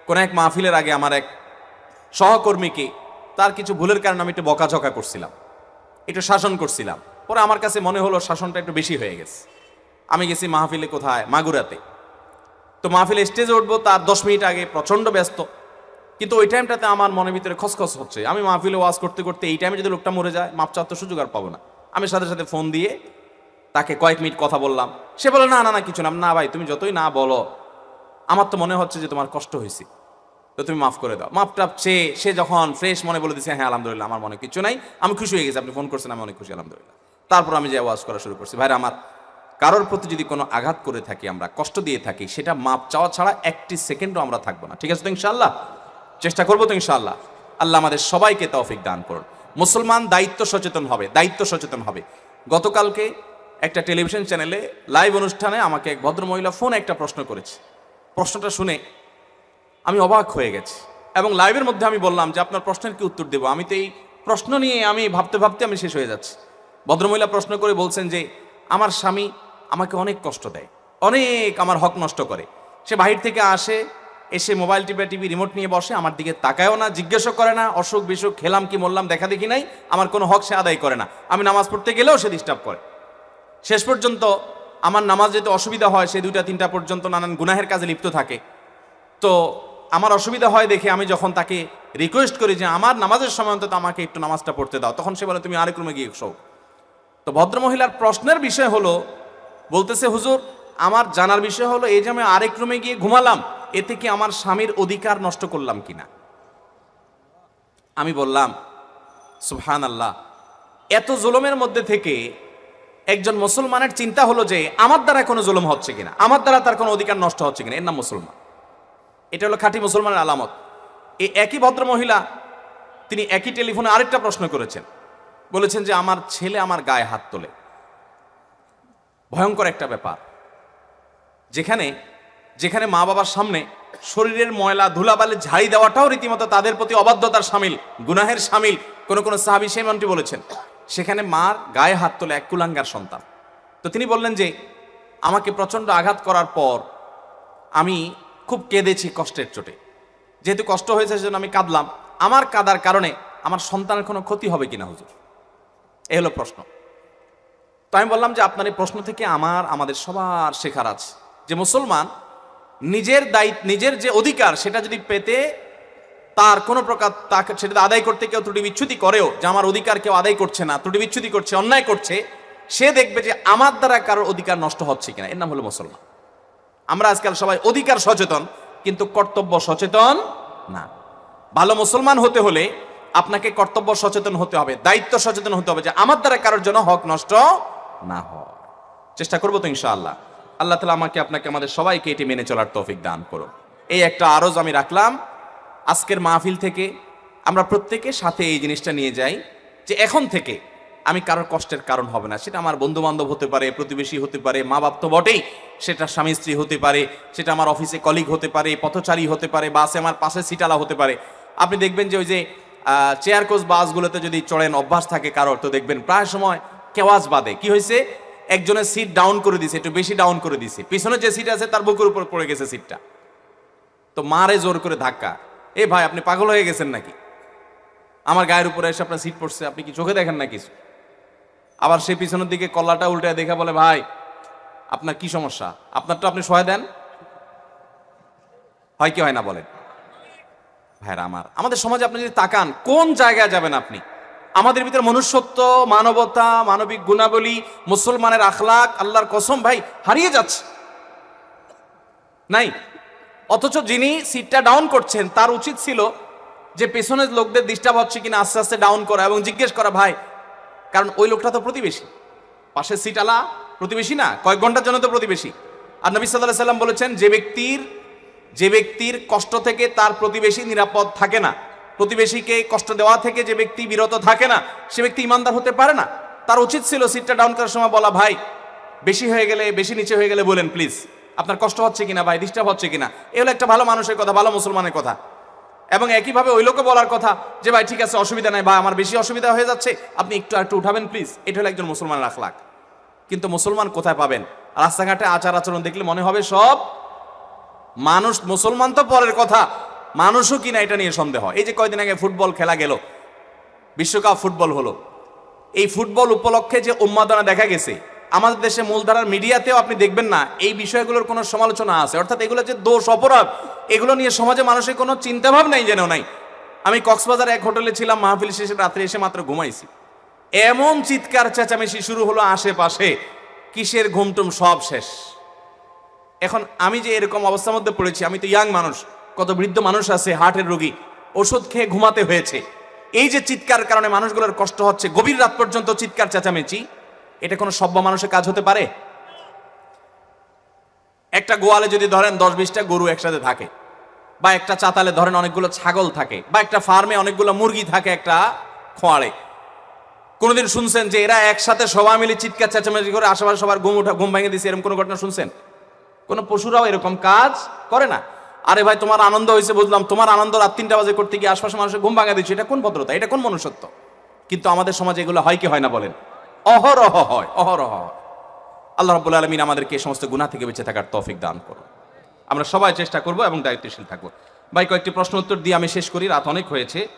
কোনো এক মাহফিলের আগে আমার এক সহকর্মীকে, তার কিছু ভুলের কারণে আমি একটু বকাঝকা করছিলাম। একটু শাসন করছিলাম। পরে আমার কাছে মনে হলো শাসনটা একটু বেশি হয়ে গেছে। আমি গেছি মাহফিলে কোথায়? মাগুরাতে। তো মাহফিলে স্টেজে উঠবো, তার দশ মিনিট আগে প্রচণ্ড ব্যস্ত। কিন্তু ওই টাইমটাতে আমার মনের ভিতরে খসখস হচ্ছে। আমি মাহফিলে ওয়াজ করতে করতে এই টাইমে যদি লোকটা মরে যায় মাপ চাওয়ার তো সুযোগ আর পাবো না। আমি সাথে সাথে ফোন দিয়ে তাকে কয়েক মিনিট কথা বললাম। সে বলে, না না না, কিছু না। না, ভাই, তুমি যতই না বলো, আমার তো মনে হচ্ছে যে তোমার কষ্ট হয়েছে। তো তুমি মাফ করে দাও। মাফ টাপ চেয়ে সে যখন ফ্রেশ মনে বলে দিছে হ্যাঁ আলহামদুলিল্লাহ, আমার মনে কিছু নাই। আমি খুশি হয়ে গেছি, আপনি ফোন করছেন, আমি অনেক খুশি, আলহামদুলিল্লাহ। তারপর আমি যে ওয়াজ করা শুরু করছি। ভাইরা, আমার কারোর প্রতি যদি কোনো আঘাত করে থাকি, আমরা কষ্ট দিয়ে থাকি, সেটা মাপ চাওয়া ছাড়া একটি সেকেন্ডও আমরা থাকব না। ঠিক আছে তো ইনশাল্লাহ চেষ্টা করব তো ইনশাল্লাহ আল্লাহ আমাদের সবাইকে তৌফিক দান করুন। মুসলমান দায়িত্ব সচেতন হবে, দায়িত্ব সচেতন হবে। গতকালকে একটা টেলিভিশন চ্যানেলে লাইভ অনুষ্ঠানে আমাকে এক ভদ্রমহিলা ফোন একটা প্রশ্ন করেছে। প্রশ্নটা শুনে আমি অবাক হয়ে গেছি এবং লাইভের মধ্যে আমি বললাম যে, আপনার প্রশ্নের কি উত্তর দেবো? আমি তো এই প্রশ্ন নিয়ে আমি ভাবতে ভাবতে আমি শেষ হয়ে যাচ্ছি। ভদ্রমহিলা প্রশ্ন করে বলছেন যে, আমার স্বামী আমাকে অনেক কষ্ট দেয়, অনেক আমার হক নষ্ট করে। সে বাহির থেকে আসে, এসে মোবাইল টিপে টিভি রিমোট নিয়ে বসে, আমার দিকে তাকায়ও না, জিজ্ঞেসও করে না, অসুখ বিসুখ, খেলাম কি মরলাম, দেখা দেখি নাই, আমার কোনো হক সে আদায় করে না। আমি নামাজ পড়তে গেলেও সে ডিস্টার্ব করে। শেষ পর্যন্ত আমার নামাজ যেতে অসুবিধা হয়, সে দুইটা তিনটা পর্যন্ত নানান গুনাহের কাজে লিপ্ত থাকে। তো আমার অসুবিধা হয় দেখে আমি যখন তাকে রিকোয়েস্ট করি যে, আমার নামাজের সময় অন্তত আমাকে একটু নামাজটা পড়তে দাও, তখন সে বলে, তুমি আরেক রুমে গিয়ে শো তো ভদ্রমহিলার প্রশ্নের বিষয় হলো, বলতেছে, হুজুর, আমার জানার বিষয় হলো, এই যে আমি আরেক রুমে গিয়ে ঘুমালাম, এতে কি আমার স্বামীর অধিকার নষ্ট করলাম কিনা? আমি বললাম সুহান আল্লাহ এত জুলমের মধ্যে থেকে একজন মুসলমানের চিন্তা হলো যে, আমার দ্বারা কোনো জুলুম হচ্ছে কিনা? আমার দ্বারা তার কোনো অধিকার নষ্ট হচ্ছে কিনা? এর নাম মুসলমান। এটা হলো খাঁটি মুসলমানের আলামত। এই একই ভদ্র মহিলা তিনি একই টেলিফোনে আরেকটা প্রশ্ন করেছেন। বলেছেন যে আমার ছেলে আমার গায়ে হাত তোলে। ভয়ঙ্কর একটা ব্যাপার। যেখানে যেখানে মা বাবার সামনে শরীরের ময়লা, ধুলাবালি, ঝাড়ি দেওয়াটাও রীতিমতো তাদের প্রতি অবাধ্যতার সামিল, গুনাহের সামিল, কোন কোন সাহাবি সেমনটি বলেছেন। সেখানে মার গায়ে হাত তোলে এক কুলাঙ্গার সন্তান। তো তিনি বললেন যে, আমাকে প্রচণ্ড আঘাত করার পর আমি খুব কেঁদেছি কষ্টের চোটে। যেহেতু কষ্ট হয়েছে সেজন্য আমি কাঁদলাম। আমার কাদার কারণে আমার সন্তানের কোনো ক্ষতি হবে কিনা হুজুর? এই হলো প্রশ্ন। তো আমি বললাম যে আপনার এই প্রশ্ন থেকে আমার, আমাদের সবার শেখার আছে। যে মুসলমান নিজের দায়িত্ব, নিজের যে অধিকার সেটা যদি পেতে তার কোনো প্রকার তাকে, সেটা আদায় করতে কেউ ত্রুটি বিচ্ছুতি করেও, যে আমার অধিকার কেউ আদায় করছে না, ত্রুটি বিচ্ছুতি করছে, অন্যায় করছে, সে দেখবে যে আমার দ্বারা কারোর অধিকার নষ্ট হচ্ছে কিনা। এর নাম হলো মুসলমান। আমরা আজকাল সবাই অধিকার সচেতন, কিন্তু কর্তব্য সচেতন না। ভালো মুসলমান হতে হলে আপনাকে কর্তব্য সচেতন হতে হবে, দায়িত্ব সচেতন হতে হবে যে আমার দ্বারা কারোর জন্য হক নষ্ট না হয়। চেষ্টা করব তো ইনশাআল্লাহ। আল্লাহ তালা আমাকে, আপনাকে, আমাদের সবাইকে এটি মেনে চলার তৌফিক দান করো এই একটা আরজ আমি রাখলাম। আজকের মাহফিল থেকে আমরা প্রত্যেকে সাথে এই জিনিসটা নিয়ে যাই যে এখন থেকে আমি কারোর কষ্টের কারণ হবে না। সেটা আমার বন্ধু বান্ধব হতে পারে, প্রতিবেশী হতে পারে মা বাপ তো বটেই। সেটা স্বামী, স্ত্রী হতে পারে, সেটা আমার অফিসে কলিগ হতে পারে, পথচারী হতে পারে বাসে আমার পাশে সিটালা হতে পারে। আপনি দেখবেন যে ওই যে চেয়ার কোচ বাসগুলোতে যদি চড়েন, অভ্যাস থাকে কারোর, তো দেখবেন প্রায় সময় কেওয়াজ বাদে। কি হয়েছে একজনের সিট ডাউন করে দিছে, একটু বেশি ডাউন করে দিছে। পিছনে যে সিট আছে, তার বুকের উপর পড়ে গেছে সিটটা তো মারে জোর করে ধাক্কা। এ ভাই, আপনি পাগল হয়ে গেছেন নাকি? আমার গায়ের উপরে এসে আপনার সিট পড়ছে, আপনি কি চোখে দেখেন না কিছু আবার সে পিছনের দিকে কল্লাটা উল্টে দেখে বলে, ভাই, আপনার কি সমস্যা? আপনারটা আপনি সহায় দেন? হয় কি হয় না বলেন? ভাইরা আমার, আমাদের সমাজে আপনি যদি তাকান, কোন জায়গায় যাবেন আপনি? আমাদের ভিতরে মনুষ্যত্ব, মানবতা, মানবিক গুণাবলী, মুসলমানের আখলাক, আল্লাহর কসম, ভাই, হারিয়ে যাচ্ছে। নাই? অথচ যিনি সিটটা ডাউন করছেন, তার উচিত ছিল যে পেছনের লোকদের ডিস্টার্ব হচ্ছে কিনা, আস্তে আস্তে ডাউন করা এবং জিজ্ঞেস করা, ভাই, কারণ ওই লোকটা তো প্রতিবেশী। পাশের সিট আলা প্রতিবেশী না, কয়েক ঘণ্টার জন্য তো প্রতিবেশী। আর নবী সাল্লাহ সাল্লাম বলেছেন, যে ব্যক্তির যে ব্যক্তির কষ্ট থেকে তার প্রতিবেশী নিরাপদ থাকে না, প্রতিবেশীকে কষ্ট দেওয়া থেকে যে ব্যক্তি বিরত থাকে না, সে ব্যক্তি ইমানদার হতে পারে না। তার উচিত ছিল সিটটা ডাউন করার সময় বলা, ভাই, বেশি হয়ে গেলে, বেশি নিচে হয়ে গেলে বলেন প্লিজ আপনার কষ্ট হচ্ছে কিনা, ভাই ডিস্টার্ব হচ্ছে কিনা? এ হলো একটা ভালো মানুষের কথা, ভালো মুসলমানের কথা। এবং একইভাবে ওই লোকে বলার কথা যে, ভাই, ঠিক আছে, অসুবিধা নাই, ভাই, আমার বেশি অসুবিধা হয়ে যাচ্ছে, আপনি একটু একটু উঠাবেন প্লিজ এটা হলো একজন মুসলমান রাখলাক কিন্তু মুসলমান কোথায় পাবেন? রাস্তাঘাটে আচার আচরণ দেখলে মনে হবে সব মানুষ, মুসলমান তো পরের কথা। মানুষও কিনা এটা নিয়ে সন্দেহ? এই যে কয়দিন আগে ফুটবল খেলা গেল, বিশ্বকাপ ফুটবল হলো। এই ফুটবল উপলক্ষে যে উন্মাদনা দেখা গেছে, আমাদের দেশে মূলধারার মিডিয়াতেও আপনি দেখবেন না, এই বিষয়গুলোর কোনো সমালোচনা আছে। অর্থাৎ এগুলো যে দোষ, অপরাধ, এগুলো নিয়ে সমাজে মানুষের কোনো চিন্তাভাব নাই যেন নাই। আমি কক্সবাজার এক হোটেলে ছিলাম, মাহফিল শেষে রাত্রে এসে মাত্র ঘুমাইছি। এমন চিৎকার, চেঁচামেচি শুরু হলো আশেপাশে। কিসের ঘুমটুম সব শেষ। এখন আমি যে এরকম অবস্থার মধ্যে পড়েছি, আমি তো ইয়াং মানুষ, কত বৃদ্ধ মানুষ আছে হার্টের রোগী, ওষুধ খেয়ে ঘুমাতে হয়েছে। এই যে চিৎকার কারণে মানুষগুলোর কষ্ট হচ্ছে, গভীর রাত পর্যন্ত চিৎকার চেঁচামেচি, এটা কোনো সভ্য মানুষের কাজ হতে পারে? একটা গোয়ালে যদি ধরেন দশ বিশটা গরু একসাথে থাকে, বা একটা চাতালে ধরেন অনেকগুলো ছাগল থাকে, বা একটা ফার্মে অনেকগুলো মুরগি থাকে একটা খোয়াড়ে কোনোদিন শুনছেন যে এরা একসাথে সবাই মিলে চিৎকার চেঁচামেচি করে আশেপাশে সবার ঘুম উঠা ঘুম ভেঙে দিছে, এরকম কোনো ঘটনা শুনছেন? কোনো পশুরাও এরকম কাজ করে না। আরে ভাই, তোমার আনন্দ হয়েছে, বুঝলাম। তোমার আনন্দ রাত তিনটা বাজে করতে গিয়ে আশপাশে মানুষের ঘুম ভাঙা দিচ্ছে। এটা কোন ভদ্রতা? এটা কোন মনুষ্যত্ব? কিন্তু আমাদের সমাজে এগুলো হয় কি হয় না বলেন? অহরহ হয় অহরহ হয়। আল্লাহ রব্বুল আলমিন আমাদেরকে এই সমস্ত গুণা থেকে বেঁচে থাকার তৌফিক দান করো আমরা সবাই চেষ্টা করব এবং দায়িত্বশীল থাকব। ভাই, কয়েকটি প্রশ্ন উত্তর দিয়ে আমি শেষ করি। রাত অনেক হয়েছে।